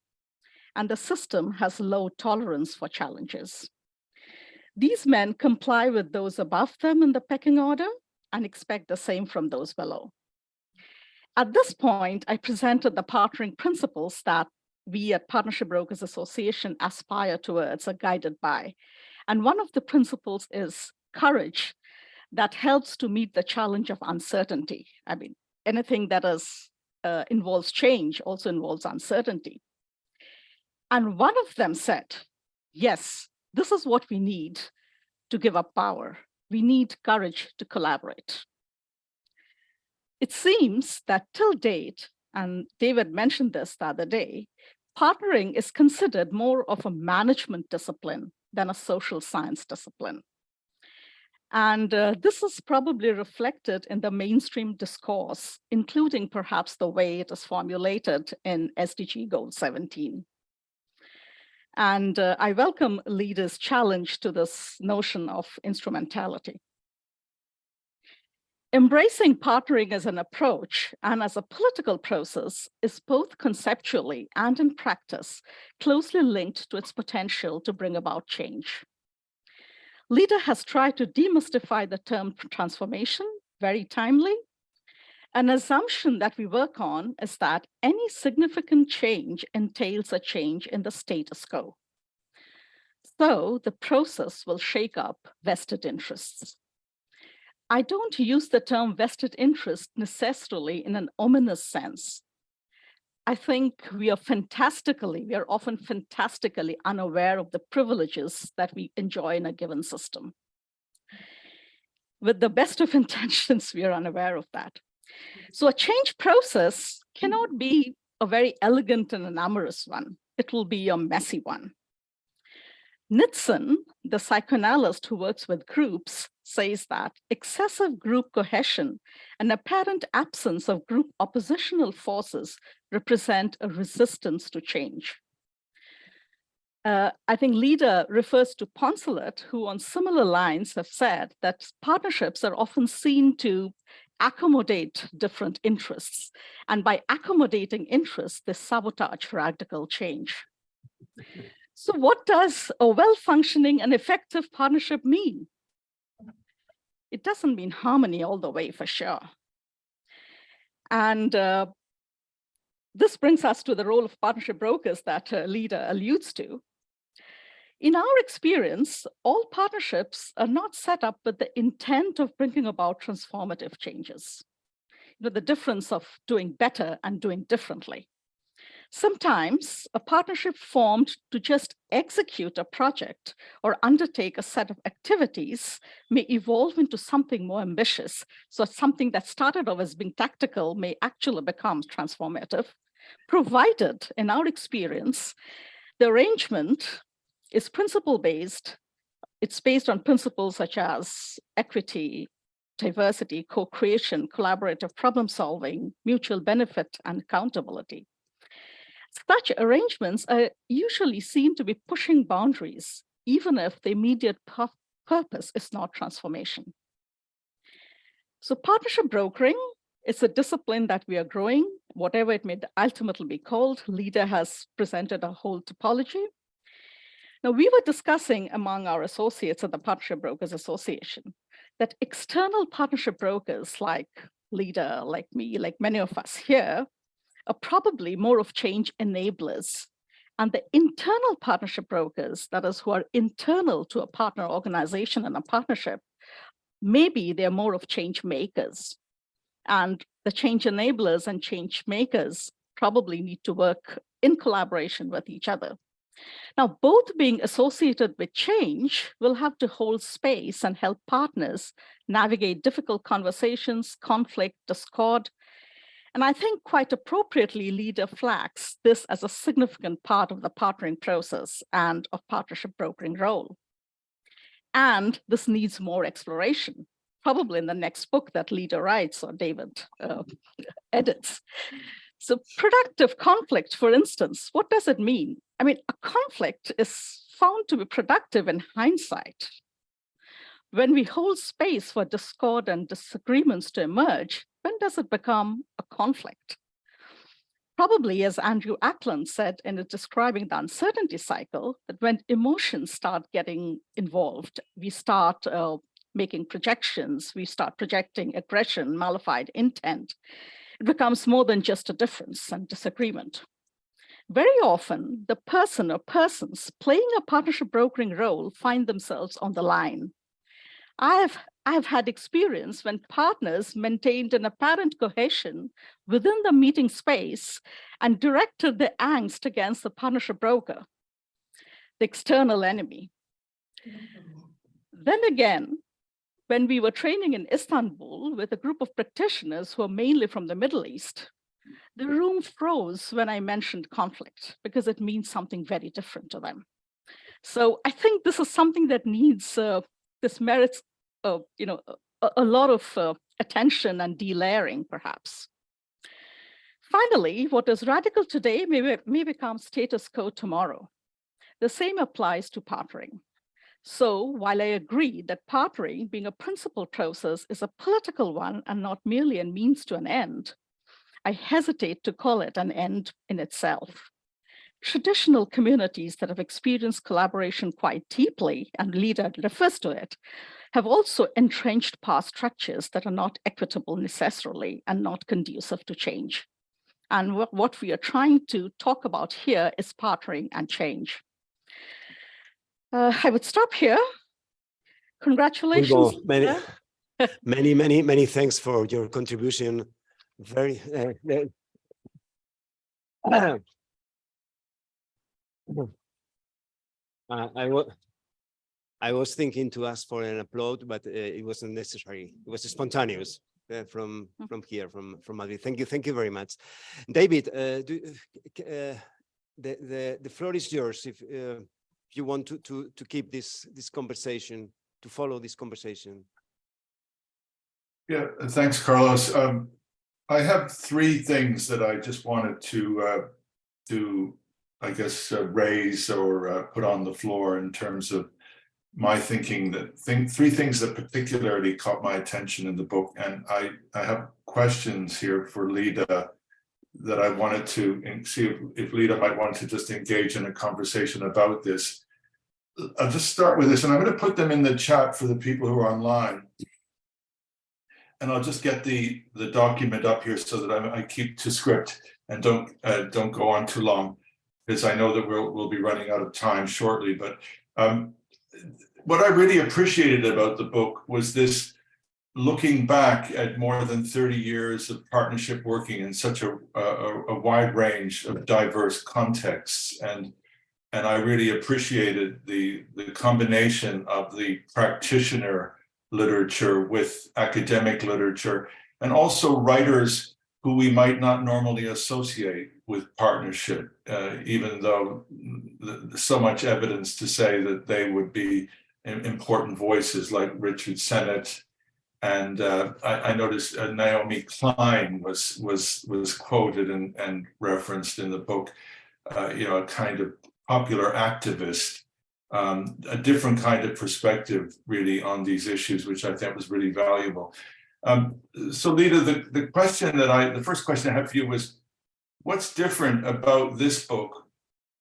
E: And the system has low tolerance for challenges. These men comply with those above them in the pecking order and expect the same from those below. At this point, I presented the partnering principles that we at Partnership Brokers Association aspire towards or guided by. And one of the principles is courage that helps to meet the challenge of uncertainty. I mean, anything that is uh, involves change also involves uncertainty. And one of them said, yes, this is what we need to give up power. We need courage to collaborate. It seems that till date, and David mentioned this the other day, partnering is considered more of a management discipline than a social science discipline. And uh, this is probably reflected in the mainstream discourse, including perhaps the way it is formulated in SDG Goal 17. And uh, I welcome Leda's challenge to this notion of instrumentality. Embracing partnering as an approach and as a political process is both conceptually and in practice closely linked to its potential to bring about change. Leda has tried to demystify the term transformation, very timely. An assumption that we work on is that any significant change entails a change in the status quo. So the process will shake up vested interests. I don't use the term vested interest necessarily in an ominous sense. I think we are fantastically, we are often fantastically unaware of the privileges that we enjoy in a given system. With the best of intentions, we are unaware of that. So a change process cannot be a very elegant and an amorous one. It will be a messy one. Nitsun, the psychoanalyst who works with groups, says that excessive group cohesion and apparent absence of group oppositional forces represent a resistance to change. Uh, I think Leda refers to Poncelet, who on similar lines have said that partnerships are often seen to accommodate different interests. And by accommodating interests, they sabotage radical change. So what does a well-functioning and effective partnership mean? It doesn't mean harmony all the way for sure. And uh, this brings us to the role of partnership brokers that uh, Leda alludes to. In our experience, all partnerships are not set up with the intent of bringing about transformative changes. You know, the difference of doing better and doing differently. Sometimes a partnership formed to just execute a project or undertake a set of activities may evolve into something more ambitious. So something that started off as being tactical may actually become transformative, provided in our experience, the arrangement is principle-based. It's based on principles such as equity, diversity, co-creation, collaborative problem solving, mutual benefit, and accountability. Such arrangements are usually seen to be pushing boundaries, even if the immediate purpose is not transformation. So partnership brokering is a discipline that we are growing, whatever it may ultimately be called. Leda has presented a whole topology. Now, we were discussing among our associates at the Partnership Brokers Association that external partnership brokers like Leda, like me, like many of us here, are probably more of change enablers. And the internal partnership brokers, that is who are internal to a partner organization and a partnership, maybe they're more of change makers. And the change enablers and change makers probably need to work in collaboration with each other. Now, both being associated with change will have to hold space and help partners navigate difficult conversations, conflict, discord, and I think quite appropriately, Leda flags this as a significant part of the partnering process and of partnership brokering role. And this needs more exploration, probably in the next book that Leda writes or David uh, edits. So productive conflict, for instance, what does it mean? I mean, a conflict is found to be productive in hindsight. When we hold space for discord and disagreements to emerge, when does it become a conflict? probably as Andrew Acland said in describing the uncertainty cycle, that when emotions start getting involved, we start uh, making projections, we start projecting aggression, malified intent. It becomes more than just a difference and disagreement. Very often, the person or persons playing a partnership brokering role find themselves on the line. I've I've had experience when partners maintained an apparent cohesion within the meeting space and directed the angst against the partnership broker, the external enemy. Then again, when we were training in Istanbul with a group of practitioners who are mainly from the Middle East, the room froze when I mentioned conflict because it means something very different to them. So I think this is something that needs, uh, this merits, you know, a, a lot of uh, attention and delayering perhaps. Finally, what is radical today may, may become status quo tomorrow. The same applies to partnering. So while I agree that partnering being a principal process is a political one and not merely a means to an end, I hesitate to call it an end in itself. Traditional communities that have experienced collaboration quite deeply, and Leda refers to it, have also entrenched power structures that are not equitable necessarily and not conducive to change. And what, what we are trying to talk about here is partnering and change. Uh, I would stop here. Congratulations.
A: Many, many, many, many thanks for your contribution. Very. uh, uh, Uh, I was, I was thinking to ask for an applaud, but uh, it wasn't necessary. It was spontaneous uh, from
E: Mm.
A: from here, from from Madrid. Thank you, thank you very much, David. Uh, do, uh, the the the floor is yours if uh, if you want to to to keep this this conversation to follow this conversation.
C: Yeah, thanks, Carlos. Um, I have three things that I just wanted to, uh, to, I guess, uh, raise or, uh, put on the floor in terms of my thinking that think, three things that particularly caught my attention in the book. And I, I have questions here for Leda that I wanted to see if, if Leda might want to just engage in a conversation about this. I'll just start with this, and I'm going to put them in the chat for the people who are online. And I'll just get the, the document up here so that I, I keep to script and don't, uh, don't go on too long. Because I know that we'll, we'll be running out of time shortly, but, um, what I really appreciated about the book was this looking back at more than 30 years of partnership working in such a, a, a wide range of diverse contexts. And, and I really appreciated the, the combination of the practitioner literature with academic literature and also writers who we might not normally associate with partnership, uh, even though th- so much evidence to say that they would be important voices like Richard Sennett. And uh, I, I noticed uh, Naomi Klein was was was quoted and, and referenced in the book. Uh, you know, a kind of popular activist um, a different kind of perspective really on these issues, which I think was really valuable. Um, so Leda, the, the question that I, the first question I have for you was, what's different about this book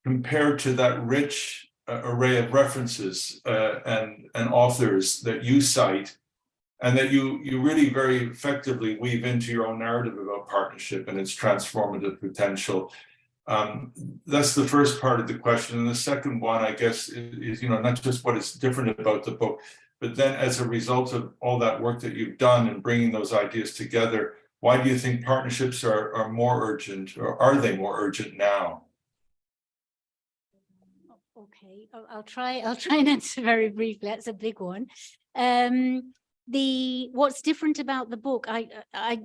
C: compared to that rich uh, array of references uh, and, and authors that you cite and that you, you really very effectively weave into your own narrative about partnership and its transformative potential um, that's the first part of the question. And the second one, I guess, is, you know, not just what is different about the book, but then as a result of all that work that you've done and bringing those ideas together, why do you think partnerships are, are more urgent or are they more urgent now?
B: Okay, I'll, try, I'll try and answer very briefly. That's a big one. Um, the, what's different about the book, I, I,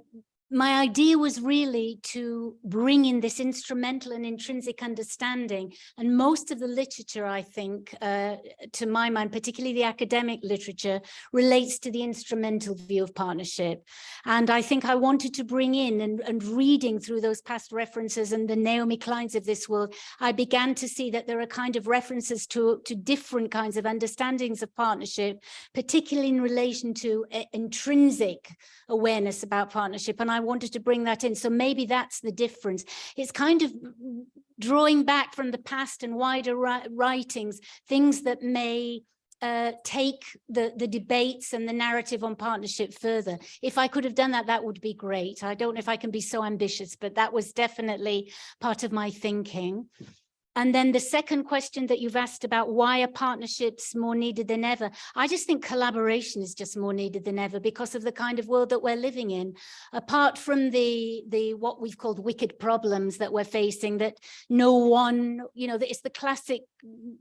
B: my idea was really to bring in this instrumental and intrinsic understanding. And most of the literature, I think, uh, to my mind, particularly the academic literature, relates to the instrumental view of partnership. And I think I wanted to bring in and, and reading through those past references and the Naomi Kleins of this world, I began to see that there are kind of references to, to different kinds of understandings of partnership, particularly in relation to uh, intrinsic awareness about partnership. And I wanted to bring that in. So maybe that's the difference. It's kind of drawing back from the past and wider writings, things that may uh, take the, the debates and the narrative on partnership further. If I could have done that, that would be great. I don't know if I can be so ambitious, but that was definitely part of my thinking. And then the second question that you've asked about why are partnerships more needed than ever? I just think collaboration is just more needed than ever because of the kind of world that we're living in. Apart from the, the what we've called wicked problems that we're facing, that no one, you know, it's the classic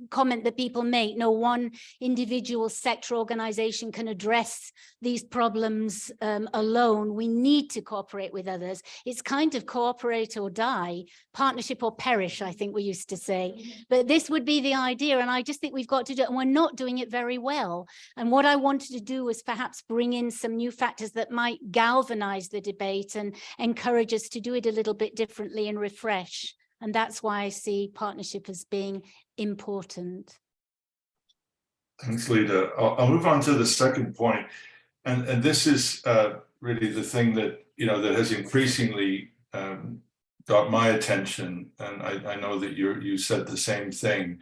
B: comment that people make, no one individual sector organization can address these problems um, alone. We need to cooperate with others. It's kind of cooperate or die, partnership or perish, I think we used to say. But this would be the idea. And I just think we've got to do it. And we're not doing it very well. And what I wanted to do was perhaps bring in some new factors that might galvanize the debate and encourage us to do it a little bit differently and refresh. And that's why I see partnership as being important.
C: Thanks, Leda. I'll, I'll move on to the second point. And, and this is uh, really the thing that, you know, that has increasingly um, got my attention. And I, I know that you you said the same thing,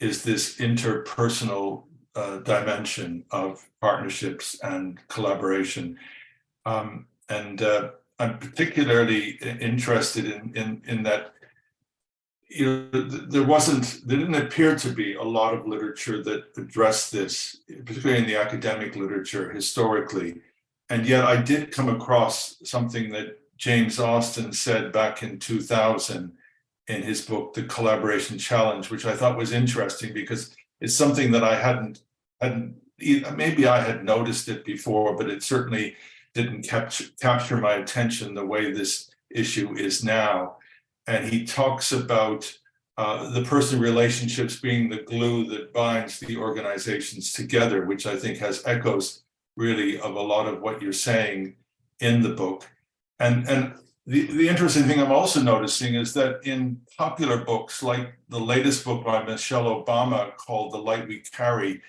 C: is this interpersonal uh, dimension of partnerships and collaboration. Um, and uh, I'm particularly interested in, in, in that you know, there wasn't, there didn't appear to be a lot of literature that addressed this, particularly in the academic literature historically. And yet I did come across something that James Austin said back in 2000 in his book, The Collaboration Challenge, which I thought was interesting because it's something that I hadn't, hadn't, maybe I had noticed it before, but it certainly didn't capture, capture my attention the way this issue is now and he talks about uh, the person relationships being the glue that binds the organizations together, which I think has echoes really of a lot of what you're saying in the book. And, and the, the interesting thing I'm also noticing is that in popular books, like the latest book by Michelle Obama called The Light We Carry,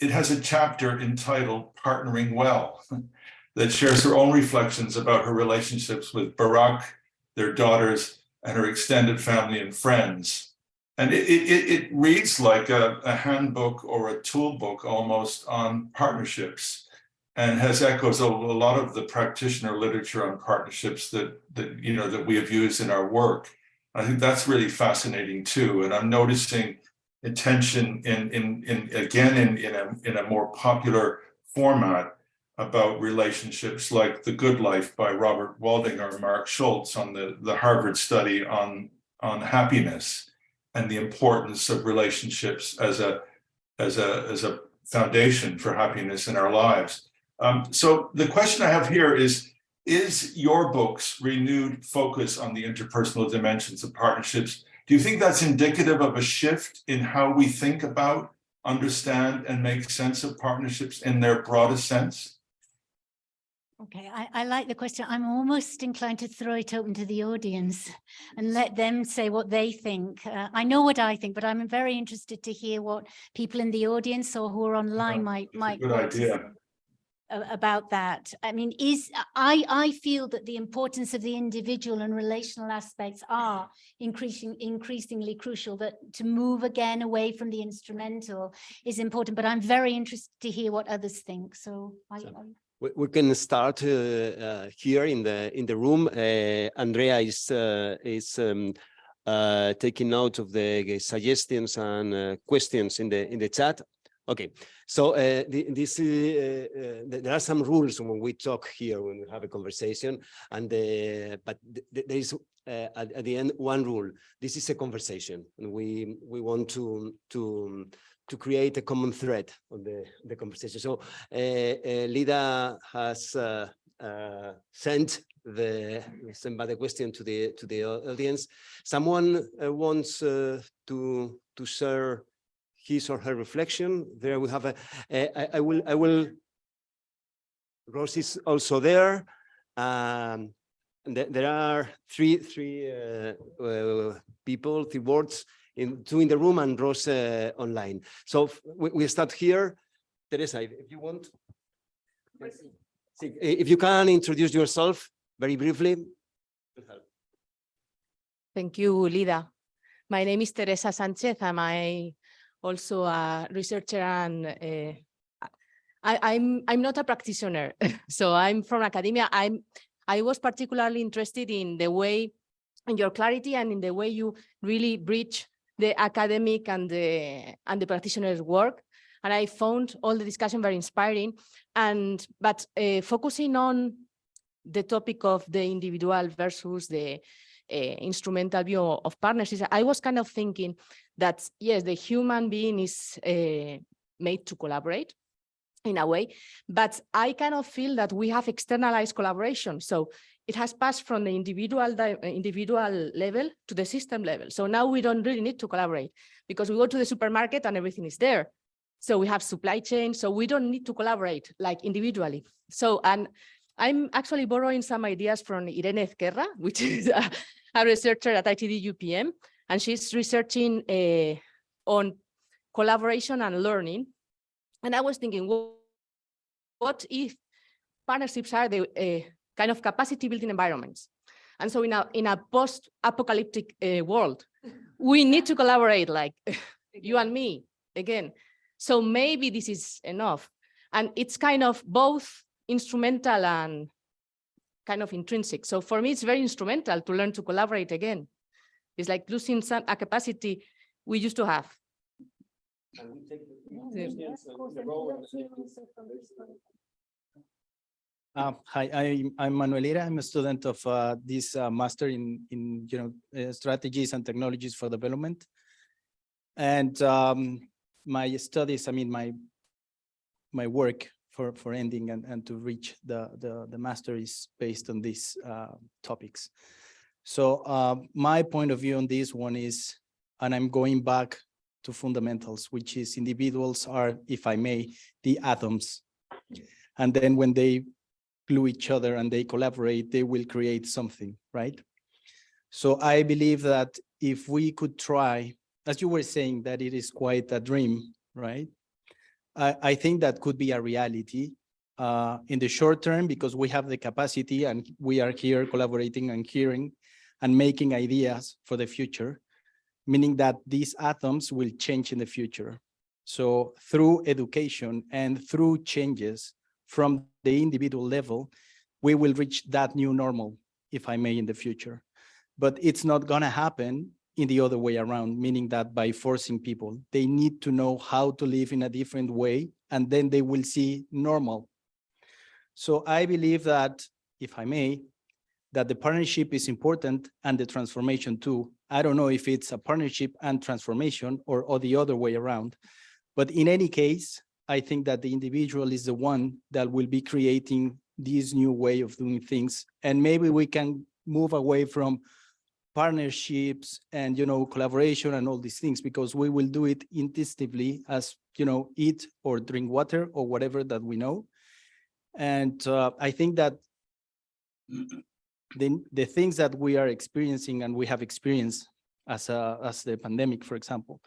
C: it has a chapter entitled Partnering Well that shares her own reflections about her relationships with Barack, their daughters, and her extended family and friends. And it, it, it- reads like a, a handbook or a tool book almost on partnerships and has echoes of a lot of the practitioner literature on partnerships that, that, you know, that we have used in our work. I think that's really fascinating too. And I'm noticing attention in, in, in, again, in, in a, in a more popular format about relationships like The Good Life by Robert Waldinger and Marc Schulz on the, the Harvard study on, on happiness and the importance of relationships as a, as a, as a foundation for happiness in our lives. Um, so the question I have here is, is your book's renewed focus on the interpersonal dimensions of partnerships, do you think that's indicative of a shift in how we think about, understand, and make sense of partnerships in their broadest sense?
B: Okay, I, I like the question. I'm almost inclined to throw it open to the audience and let them say what they think. Uh, I know what I think, but I'm very interested to hear what people in the audience or who are online might, might.
C: good idea.
B: About that. I mean, is, I, I feel that the importance of the individual and relational aspects are increasing, increasingly crucial, that to move again away from the instrumental is important, but I'm very interested to hear what others think. So I,
A: So-
B: I-
A: We, we can start uh, uh, here in the in the room. Uh, Andrea is uh, is um, uh, taking note of the suggestions and uh, questions in the in the chat. Okay, so uh, the, this uh, uh, there are some rules when we talk here when we have a conversation, and uh, but th- th- there is uh, at, at the end one rule. This is a conversation, and we we want to to to create a common thread on the the conversation. So uh, Leda has sent the sent by the question to the to the audience. Someone wants to to share his or her reflection. There we have a. I, I will I will. Rose is also there. Um, and there, there are three three uh, uh, people, three words in two in the room and Rose uh, online. So we, we start here. Teresa, if if you want. Sí, If you can introduce yourself very briefly.
F: Thank you, Leda. My name is Teresa Sanchez. I'm I also a researcher and uh, I, I'm I'm not a practitioner, so I'm from academia. I'm I was particularly interested in the way, in your clarity and in the way you really bridge the academic and the and the practitioner's work. And I found all the discussion very inspiring. And but uh, focusing on the topic of the individual versus the instrumental view of partnerships, I was kind of thinking that, yes, the human being is uh, made to collaborate in a way, but I kind of feel that we have externalized collaboration. So it has passed from the individual individual level to the system level. So now we don't really need to collaborate because we go to the supermarket and everything is there. So we have supply chain, so we don't need to collaborate like individually. So, and I'm actually borrowing some ideas from Irene Ezquerra, which is a, a researcher at ITD UPM, and she's researching uh, on collaboration and learning. And I was thinking, what, if partnerships are the uh, kind of capacity building environments? And so in a, in a post-apocalyptic uh, world, we need to collaborate like you and me again. So maybe this is enough. And it's kind of both instrumental and kind of intrinsic. So for me, it's very instrumental to learn to collaborate again. It's like losing some a capacity we used to have.
G: Uh, hi, I'm, I'm Manuel I'm a student of uh, this uh, master in, in you know, uh, strategies and technologies for development. And um, my studies, I mean, my my work for, for ending and, and to reach the, the, the master is based on these uh, topics. So uh, my point of view on this one is, and I'm going back to fundamentals, which is individuals are, if I may, the atoms. And then when they glue each other and they collaborate, they will create something, right? So I believe that if we could try, as you were saying, that it is quite a dream, right? I, think that could be a reality uh, in the short term because we have the capacity and we are here collaborating and hearing and making ideas for the future, meaning that these atoms will change in the future. So through education and through changes from the individual level, we will reach that new normal, if I may, in the future. But it's not gonna happen in the other way around, meaning that by forcing people, they need to know how to live in a different way, and then they will see normal. So I believe that, if I may, that the partnership is important and the transformation too. I don't know if it's a partnership and transformation or, or the other way around. But in any case, I think that the individual is the one that will be creating this new way of doing things. And maybe we can move away from partnerships and, you know, collaboration and all these things, because we will do it intuitively as, you know, eat or drink water or whatever that we know. And uh, I think that the, the things that we are experiencing and we have experienced as a, as the pandemic, for example,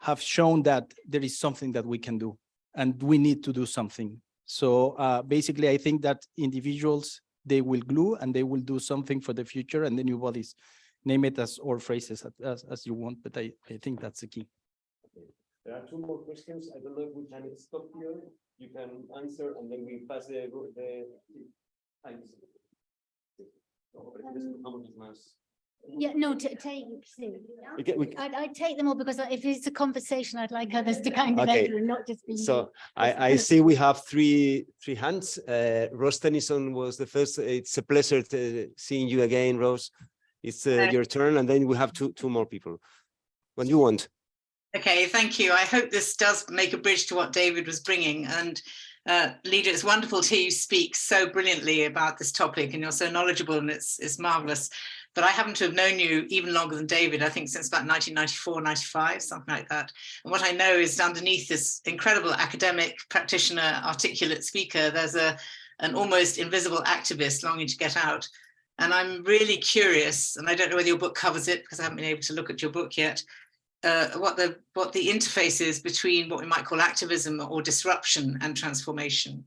G: have shown that there is something that we can do and we need to do something. So uh, basically, I think that individuals, they will glue and they will do something for the future and the new bodies. Name it as or phrases as, as you want, but I, I think that's the key.
A: There are two more questions. I don't know if we can stop here. You can answer and then we pass the, the.
B: Yeah, no, ta- take, see.
A: We can-
B: I'd, I'd take them all because if it's a conversation, I'd like others to kind of
A: Okay,
B: enter and not just be.
A: So I, I see we have three, three hands. Uh, Ros Tennyson was the first. It's a pleasure to seeing you again, Ros. It's uh, your turn and then we have two, two more people. When you want.
H: Okay, thank you. I hope this does make a bridge to what David was bringing. And uh, Leda, it's wonderful to hear you speak so brilliantly about this topic and you're so knowledgeable and it's, it's marvelous. But I happen to have known you even longer than David, I think since about 1994, 95, something like that. And what I know is underneath this incredible academic practitioner, articulate speaker, there's a an almost invisible activist longing to get out. And I'm really curious, and I don't know whether your book covers it because I haven't been able to look at your book yet, uh, what the what the interface is between what we might call activism or disruption and transformation.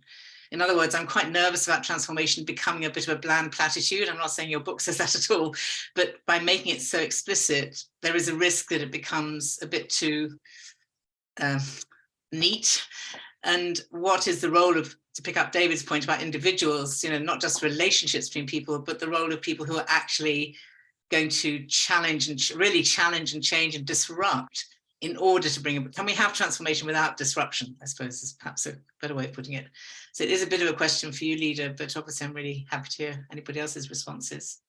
H: In other words, I'm quite nervous about transformation becoming a bit of a bland platitude. I'm not saying your book says that at all, but by making it so explicit, there is a risk that it becomes a bit too uh, neat. And what is the role of, to pick up David's point about individuals, you know, not just relationships between people, but the role of people who are actually going to challenge and ch- really challenge and change and disrupt in order to bring, can we have transformation without disruption? I suppose is perhaps a better way of putting it. So it is a bit of a question for you, Leda, but obviously I'm really happy to hear anybody else's responses.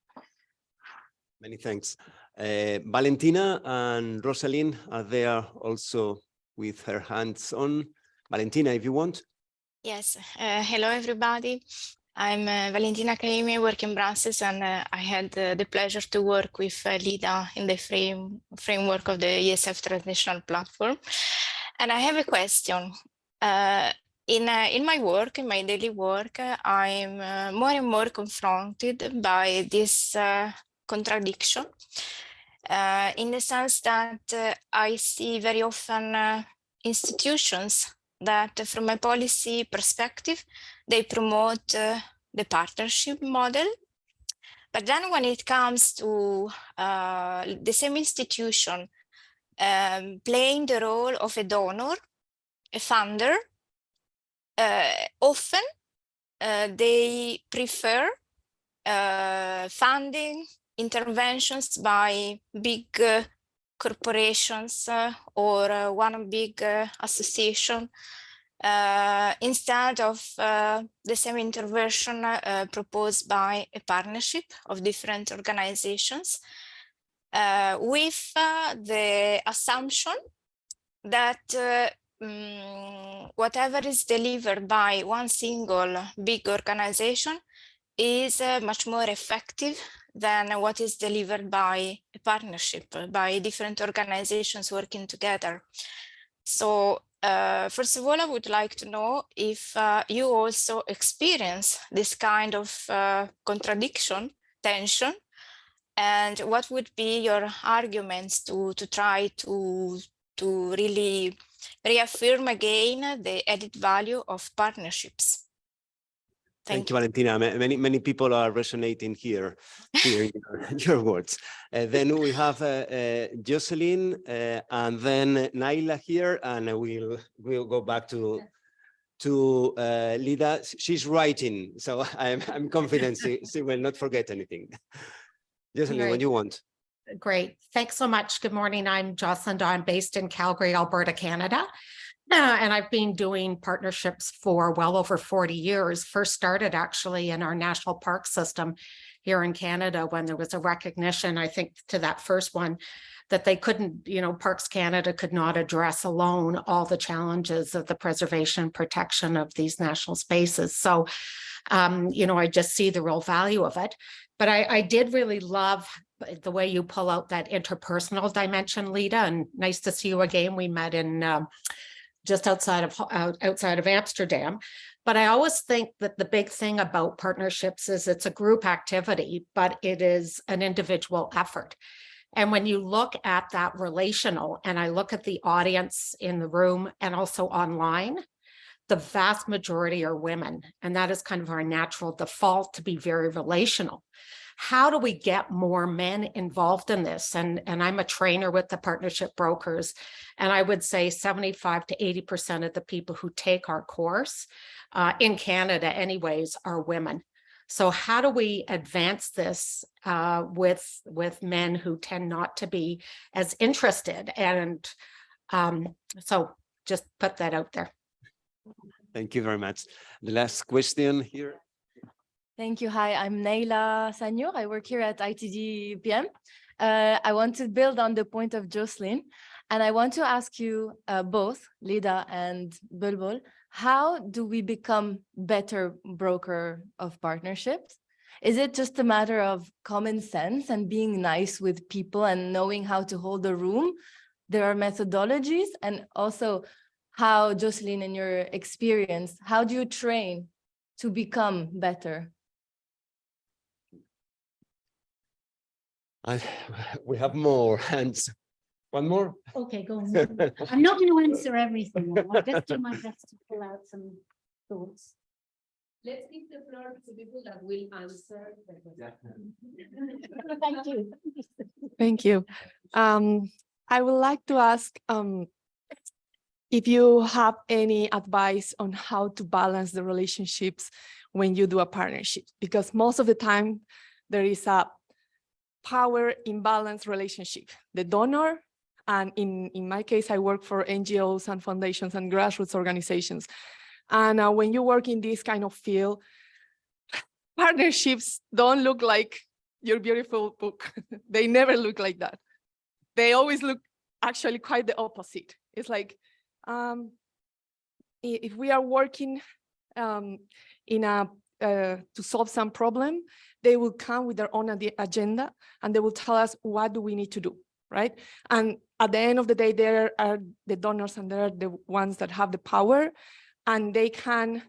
A: Many thanks. Uh, Valentina and Rosalind are there also with her hands on. Valentina, if you want.
I: Yes, uh, hello everybody. I'm uh, Valentina Caimi, work in Brussels, and uh, I had uh, the pleasure to work with uh, Leda in the frame framework of the ESF Transnational Platform. And I have a question. Uh, in, in my work, in my daily work, I'm more and more confronted by this contradiction in the sense that I see very often institutions that from a policy perspective, they promote uh, the partnership model. But then when it comes to uh, the same institution um, playing the role of a donor, a funder, uh, often uh, they prefer uh, funding interventions by big uh, corporations or uh, one big uh, association. Uh, instead of the same intervention proposed by a partnership of different organizations with the assumption that mm, whatever is delivered by one single big organization is uh, much more effective than what is delivered by a partnership, by different organizations working together. So uh, first of all, I would like to know if uh, you also experience this kind of uh, contradiction, tension, and what would be your arguments to, to try to, to really reaffirm again the added value of partnerships.
A: Thank you, Valentina. Many, many people are resonating here, hearing your, your words. Uh, then we have uh, uh, Jocelyn uh, and then Naila here, and we'll, we'll go back to, to uh, Leda. She's writing, so I'm, I'm confident she, she will not forget anything. Jocelyn, when
J: Great.
A: you want.
J: Great. Thanks so much. Good morning. I'm Jocelyn Dawn, based in Calgary, Alberta, Canada. Uh, and I've been doing partnerships for well over 40 years. First started actually in our national park system here in Canada when there was a recognition, I think, to that first one that they couldn't, you know, Parks Canada could not address alone all the challenges of the preservation protection of these national spaces. So, um, you know, I just see the real value of it. But I, I did really love the way you pull out that interpersonal dimension, Leda, and nice to see you again. We met in um, just outside of out, outside of Amsterdam. But I always think that the big thing about partnerships is it's a group activity, but it is an individual effort. And when you look at that relational, and I look at the audience in the room and also online, the vast majority are women. And that is kind of our natural default to be very relational how do we get more men involved in this? And, and I'm a trainer with the partnership brokers. And I would say 75 to 80% of the people who take our course uh, in Canada anyways are women. So how do we advance this uh, with, with men who tend not to be as interested? And um, so just put that out there.
A: Thank you very much. The last question here.
K: Thank you. Hi, I'm Neila Sanyour. I work here at ITD UPM. Uh, I want to build on the point of Jocelyn, and I want to ask you uh, both, Leda and Bulbul, how do we become better broker of partnerships? Is it just a matter of common sense and being nice with people and knowing how to hold a room? There are methodologies and also how, Jocelyn, in your experience, how do you train to become better?
A: I, we have more hands. One more?
B: Okay, go on. I'm not going to answer everything. I'll just do my best to pull out some thoughts.
F: Let's give the floor to people that will answer.
B: Thank you.
K: Thank you. Um, I would like to ask um, if you have any advice on how to balance the relationships when you do a partnership, because most of the time there is a power imbalance relationship. The donor, and in, in my case, I work for NGOs and foundations and grassroots organizations. And uh, when you work in this kind of field, partnerships don't look like your beautiful book. they never look like that. They always look actually quite the opposite. It's like, um, if we are working um, in a, uh, to solve some problem, they will come with their own agenda and they will tell us what do we need to do, right? And at the end of the day, there are the donors and there are the ones that have the power and they can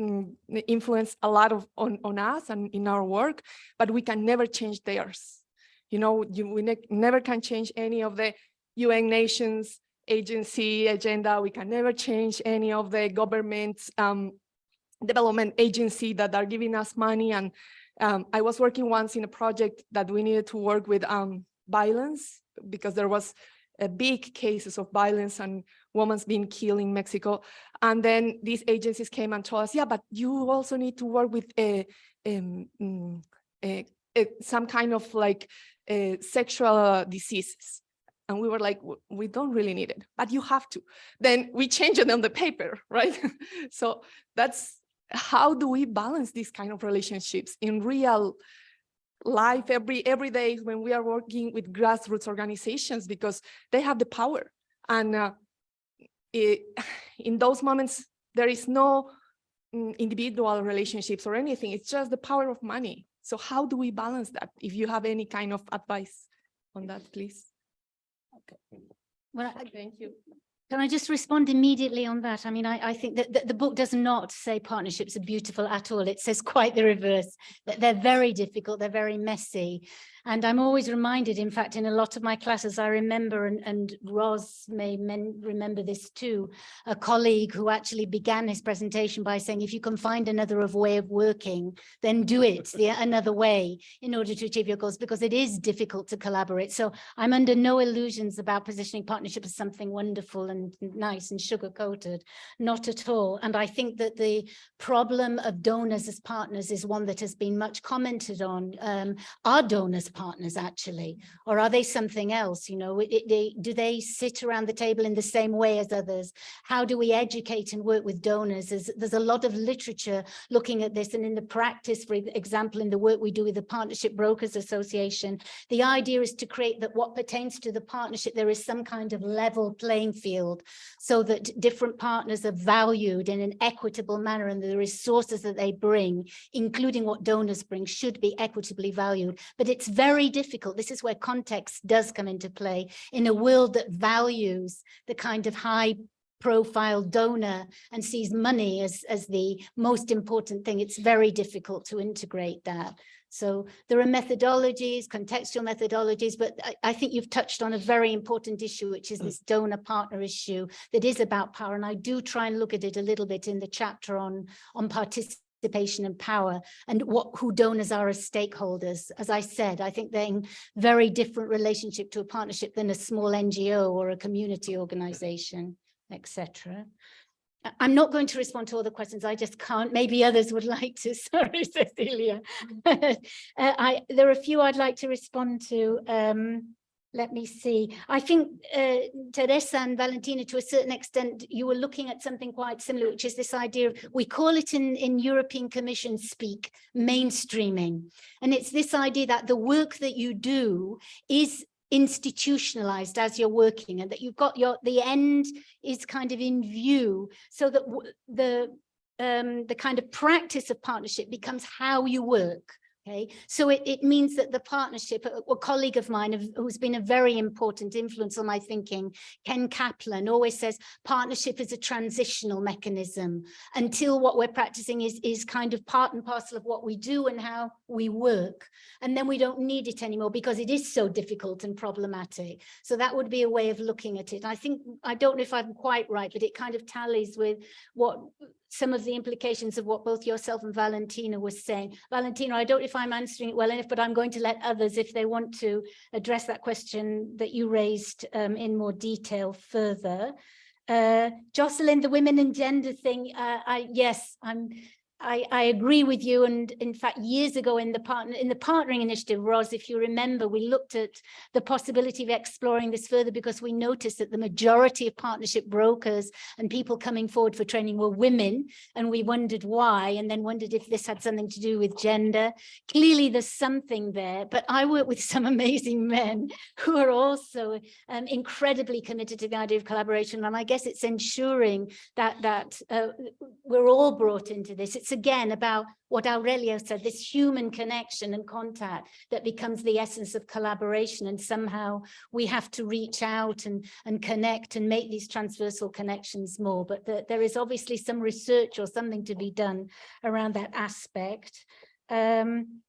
K: mm, influence a lot of on, on us and in our work, but we can never change theirs. You know, you, we ne never can change any of the UN nations agency agenda. We can never change any of the government's um, development agency that are giving us money. And um, I was working once in a project that we needed to work with um, violence because there was a big cases of violence and women being killed in Mexico. And then these agencies came and told us, yeah, but you also need to work with a, mm, a- a- some kind of like sexual diseases. And we were like, we don't really need it, but you have to. Then we change it on the paper, right? so that's how do we balance these kind of relationships in real life every every day when we are working with grassroots organizations? Because they have the power. And uh, it, in those moments there is no mm, individual relationships or anything. It's just the power of money. So how do we balance that? If you have any kind of advice on that please.
B: Well, I-
K: thank you
B: Can I just respond immediately on that? I mean, I, I think that, that the book does not say partnerships are beautiful at all. It says quite the reverse, that they're very difficult, they're very messy. And I'm always reminded, in fact, in a lot of my classes, I remember, and, and Ros may men remember this too, a colleague who actually began his presentation by saying, if you can find another of way of working, then do it the another way in order to achieve your goals, because it is difficult to collaborate. So I'm under no illusions about positioning partnership as something wonderful and nice and sugar coated, not at all. And I think that the problem of donors as partners is one that has been much commented on. Um, are donors partners actually, or are they something else? You know, it, it- they, do they sit around the table in the same way as others? How do we educate and work with donors? There's, there's a lot of literature looking at this and in the practice, for example, in the work we do with the Partnership Brokers Association, the idea is to create that what pertains to the partnership, there is some kind of level playing field so that different partners are valued in an equitable manner and the resources that they bring, including what donors bring, should be equitably valued. But it's very difficult. This is where context does come into play in a world that values the kind of high profile donor and sees money as, as the most important thing. It's very difficult to integrate that. So there are methodologies, contextual methodologies, but I, I think you've touched on a very important issue, which is this donor partner issue that is about power. And I do try and look at it a little bit in the chapter on, on participation and power and what who donors are as stakeholders. As I said, I think they're in very different relationship to a partnership than a small NGO or a community organization, etc. I'm not going to respond to all the questions. I just can't. Maybe others would like to. Sorry, Cecilia. Uh, I, there are a few I'd like to respond to. Um, let me see. I think uh, Teresa and Valentina, to a certain extent, you were looking at something quite similar, which is this idea of, we call it in, in European Commission speak, mainstreaming. And it's this idea that the work that you do is institutionalized as you're working and that you've got your, the end is kind of in view so that the um, the kind of practice of partnership becomes how you work. Okay, so it, it means that the partnership, a, a colleague of mine who's been a very important influence on my thinking, Ken Caplan, always says partnership is a transitional mechanism until what we're practicing is, is kind of part and parcel of what we do and how we work. And then we don't need it anymore because it is so difficult and problematic. So that would be a way of looking at it. I think, I don't know if I'm quite right, but it kind of tallies with what some of the implications of what both yourself and Valentina was saying. Valentina, I don't know if I'm answering it well enough, but I'm going to let others, if they want to address that question that you raised um, in more detail further. Uh, Jocelyn, the women and gender thing, uh, I, yes, I'm I, I agree with you. And in fact, years ago in the partner in the partnering initiative, Ros, if you remember, we looked at the possibility of exploring this further because we noticed that the majority of partnership brokers and people coming forward for training were women. And we wondered why, and then wondered if this had something to do with gender. Clearly, there's something there, but I work with some amazing men who are also um, incredibly committed to the idea of collaboration. And I guess it's ensuring that that uh, we're all brought into this. It's again about what Aurelio said, this human connection and contact that becomes the essence of collaboration. And somehow we have to reach out and, and connect and make these transversal connections more. But the, there is obviously some research or something to be done around that aspect. Um,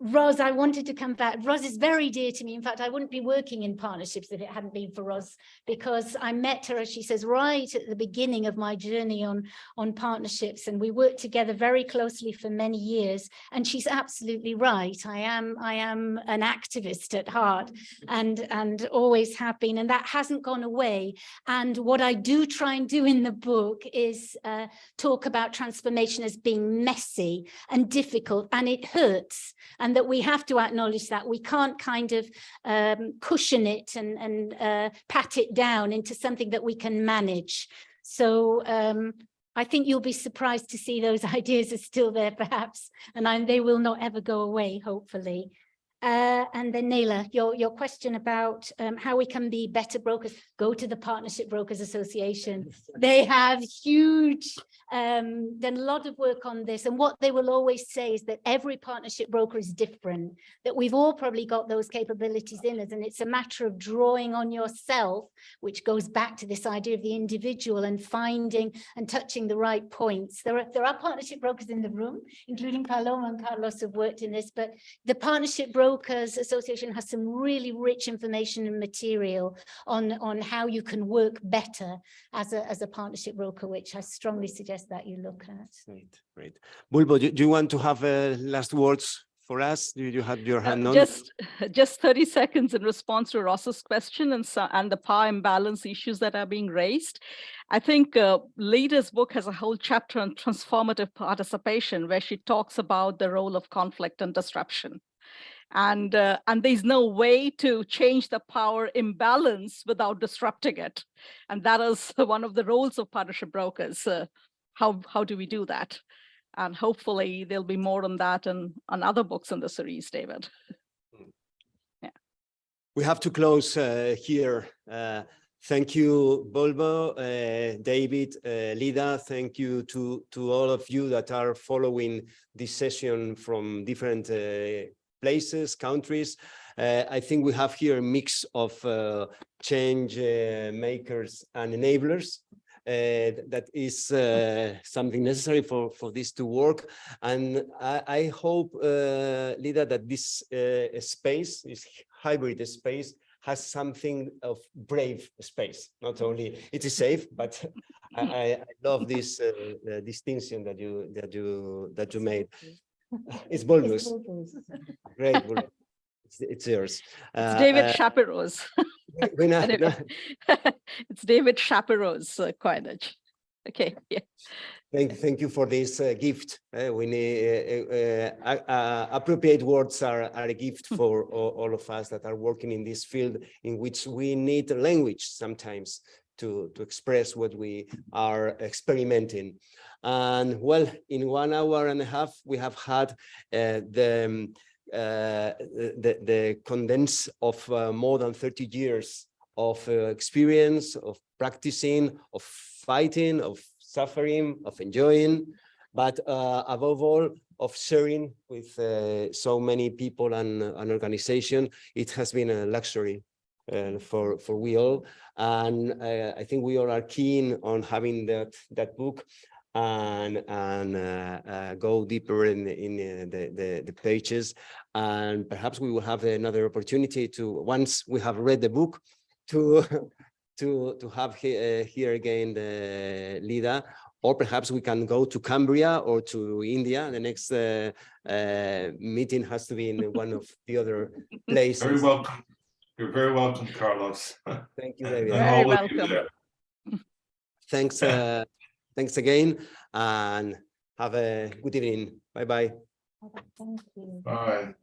B: Ros, I wanted to come back. Ros is very dear to me. In fact, I wouldn't be working in partnerships if it hadn't been for Ros, because I met her, as she says, right at the beginning of my journey on, on partnerships. And we worked together very closely for many years. And she's absolutely right. I am, I am an activist at heart and, and always have been. And that hasn't gone away. And what I do try and do in the book is uh, talk about transformation as being messy and difficult, and it hurts. And that we have to acknowledge that we can't kind of um, cushion it and, and uh, pat it down into something that we can manage. So um, I think you'll be surprised to see those ideas are still there perhaps, and I, they will not ever go away, hopefully. Uh, and then Naila, your, your question about um, how we can be better brokers, go to the Partnership Brokers Association. They have huge, um, done a lot of work on this. And what they will always say is that every partnership broker is different, that we've all probably got those capabilities in us. And it's a matter of drawing on yourself, which goes back to this idea of the individual and finding and touching the right points. There are, there are partnership brokers in the room, including Paloma and Carlos have worked in this, but the partnership broker Brokers Association has some really rich information and material on, on how you can work better as a, as a partnership broker, which I strongly suggest that you look at.
A: Great, great. Bulbul, do, do you want to have uh, last words for us? Do you have your hand
E: Uh,
A: on?
E: Just, just 30 seconds in response to Ros's question and, so, and the power imbalance issues that are being raised. I think uh, Leda's book has a whole chapter on transformative participation where she talks about the role of conflict and disruption. And, uh, and there's no way to change the power imbalance without disrupting it. And that is one of the roles of partnership brokers. Uh, how, how do we do that? And hopefully there'll be more on that and on other books in the series, David.
A: Yeah we have to close uh, here. Uh, thank you, Bulbul, uh, David, uh, Leda. Thank you to, to all of you that are following this session from different uh, places, countries. Uh, I think we have here a mix of uh, change uh, makers and enablers. Uh, that is uh, something necessary for, for this to work. And I, I hope, uh, Leda, that this space, this hybrid space, has something of brave space. Not only it is safe, but I, I love this distinction that you that you that you made. It's Bulbul's. Great, Bulbul's. It's, it's yours.
E: It's
A: Uh,
E: David
A: uh,
E: Shapiro's. Anyway, it's David Shapiro's uh, coinage. Okay, yeah.
A: Thank, thank you for this uh, gift. Uh, we need uh, uh, uh, appropriate words are, are a gift for all, all of us that are working in this field in which we need language sometimes to, to express what we are experimenting. And well, in one hour and a half, we have had uh, the, um, uh, the, the condense of uh, more than 30 years of uh, experience, of practicing, of fighting, of suffering, of enjoying, but uh, above all, of sharing with uh, so many people and an organization. It has been a luxury uh, for for we all, and uh, I think we all are keen on having that that book and and uh, uh, go deeper in in uh, the, the the pages, and perhaps we will have another opportunity to once we have read the book to to to have he, uh, here again the Leda or perhaps we can go to Cumbria or to India. The next uh, uh, meeting has to be in one of the other places.
C: Very welcome. You're very welcome, Carlos.
A: Thank you, David.
E: Very
C: all of you
E: welcome.
A: Thanks, uh, thanks again, and have a good evening. Bye-bye.
B: Thank you.
C: Bye.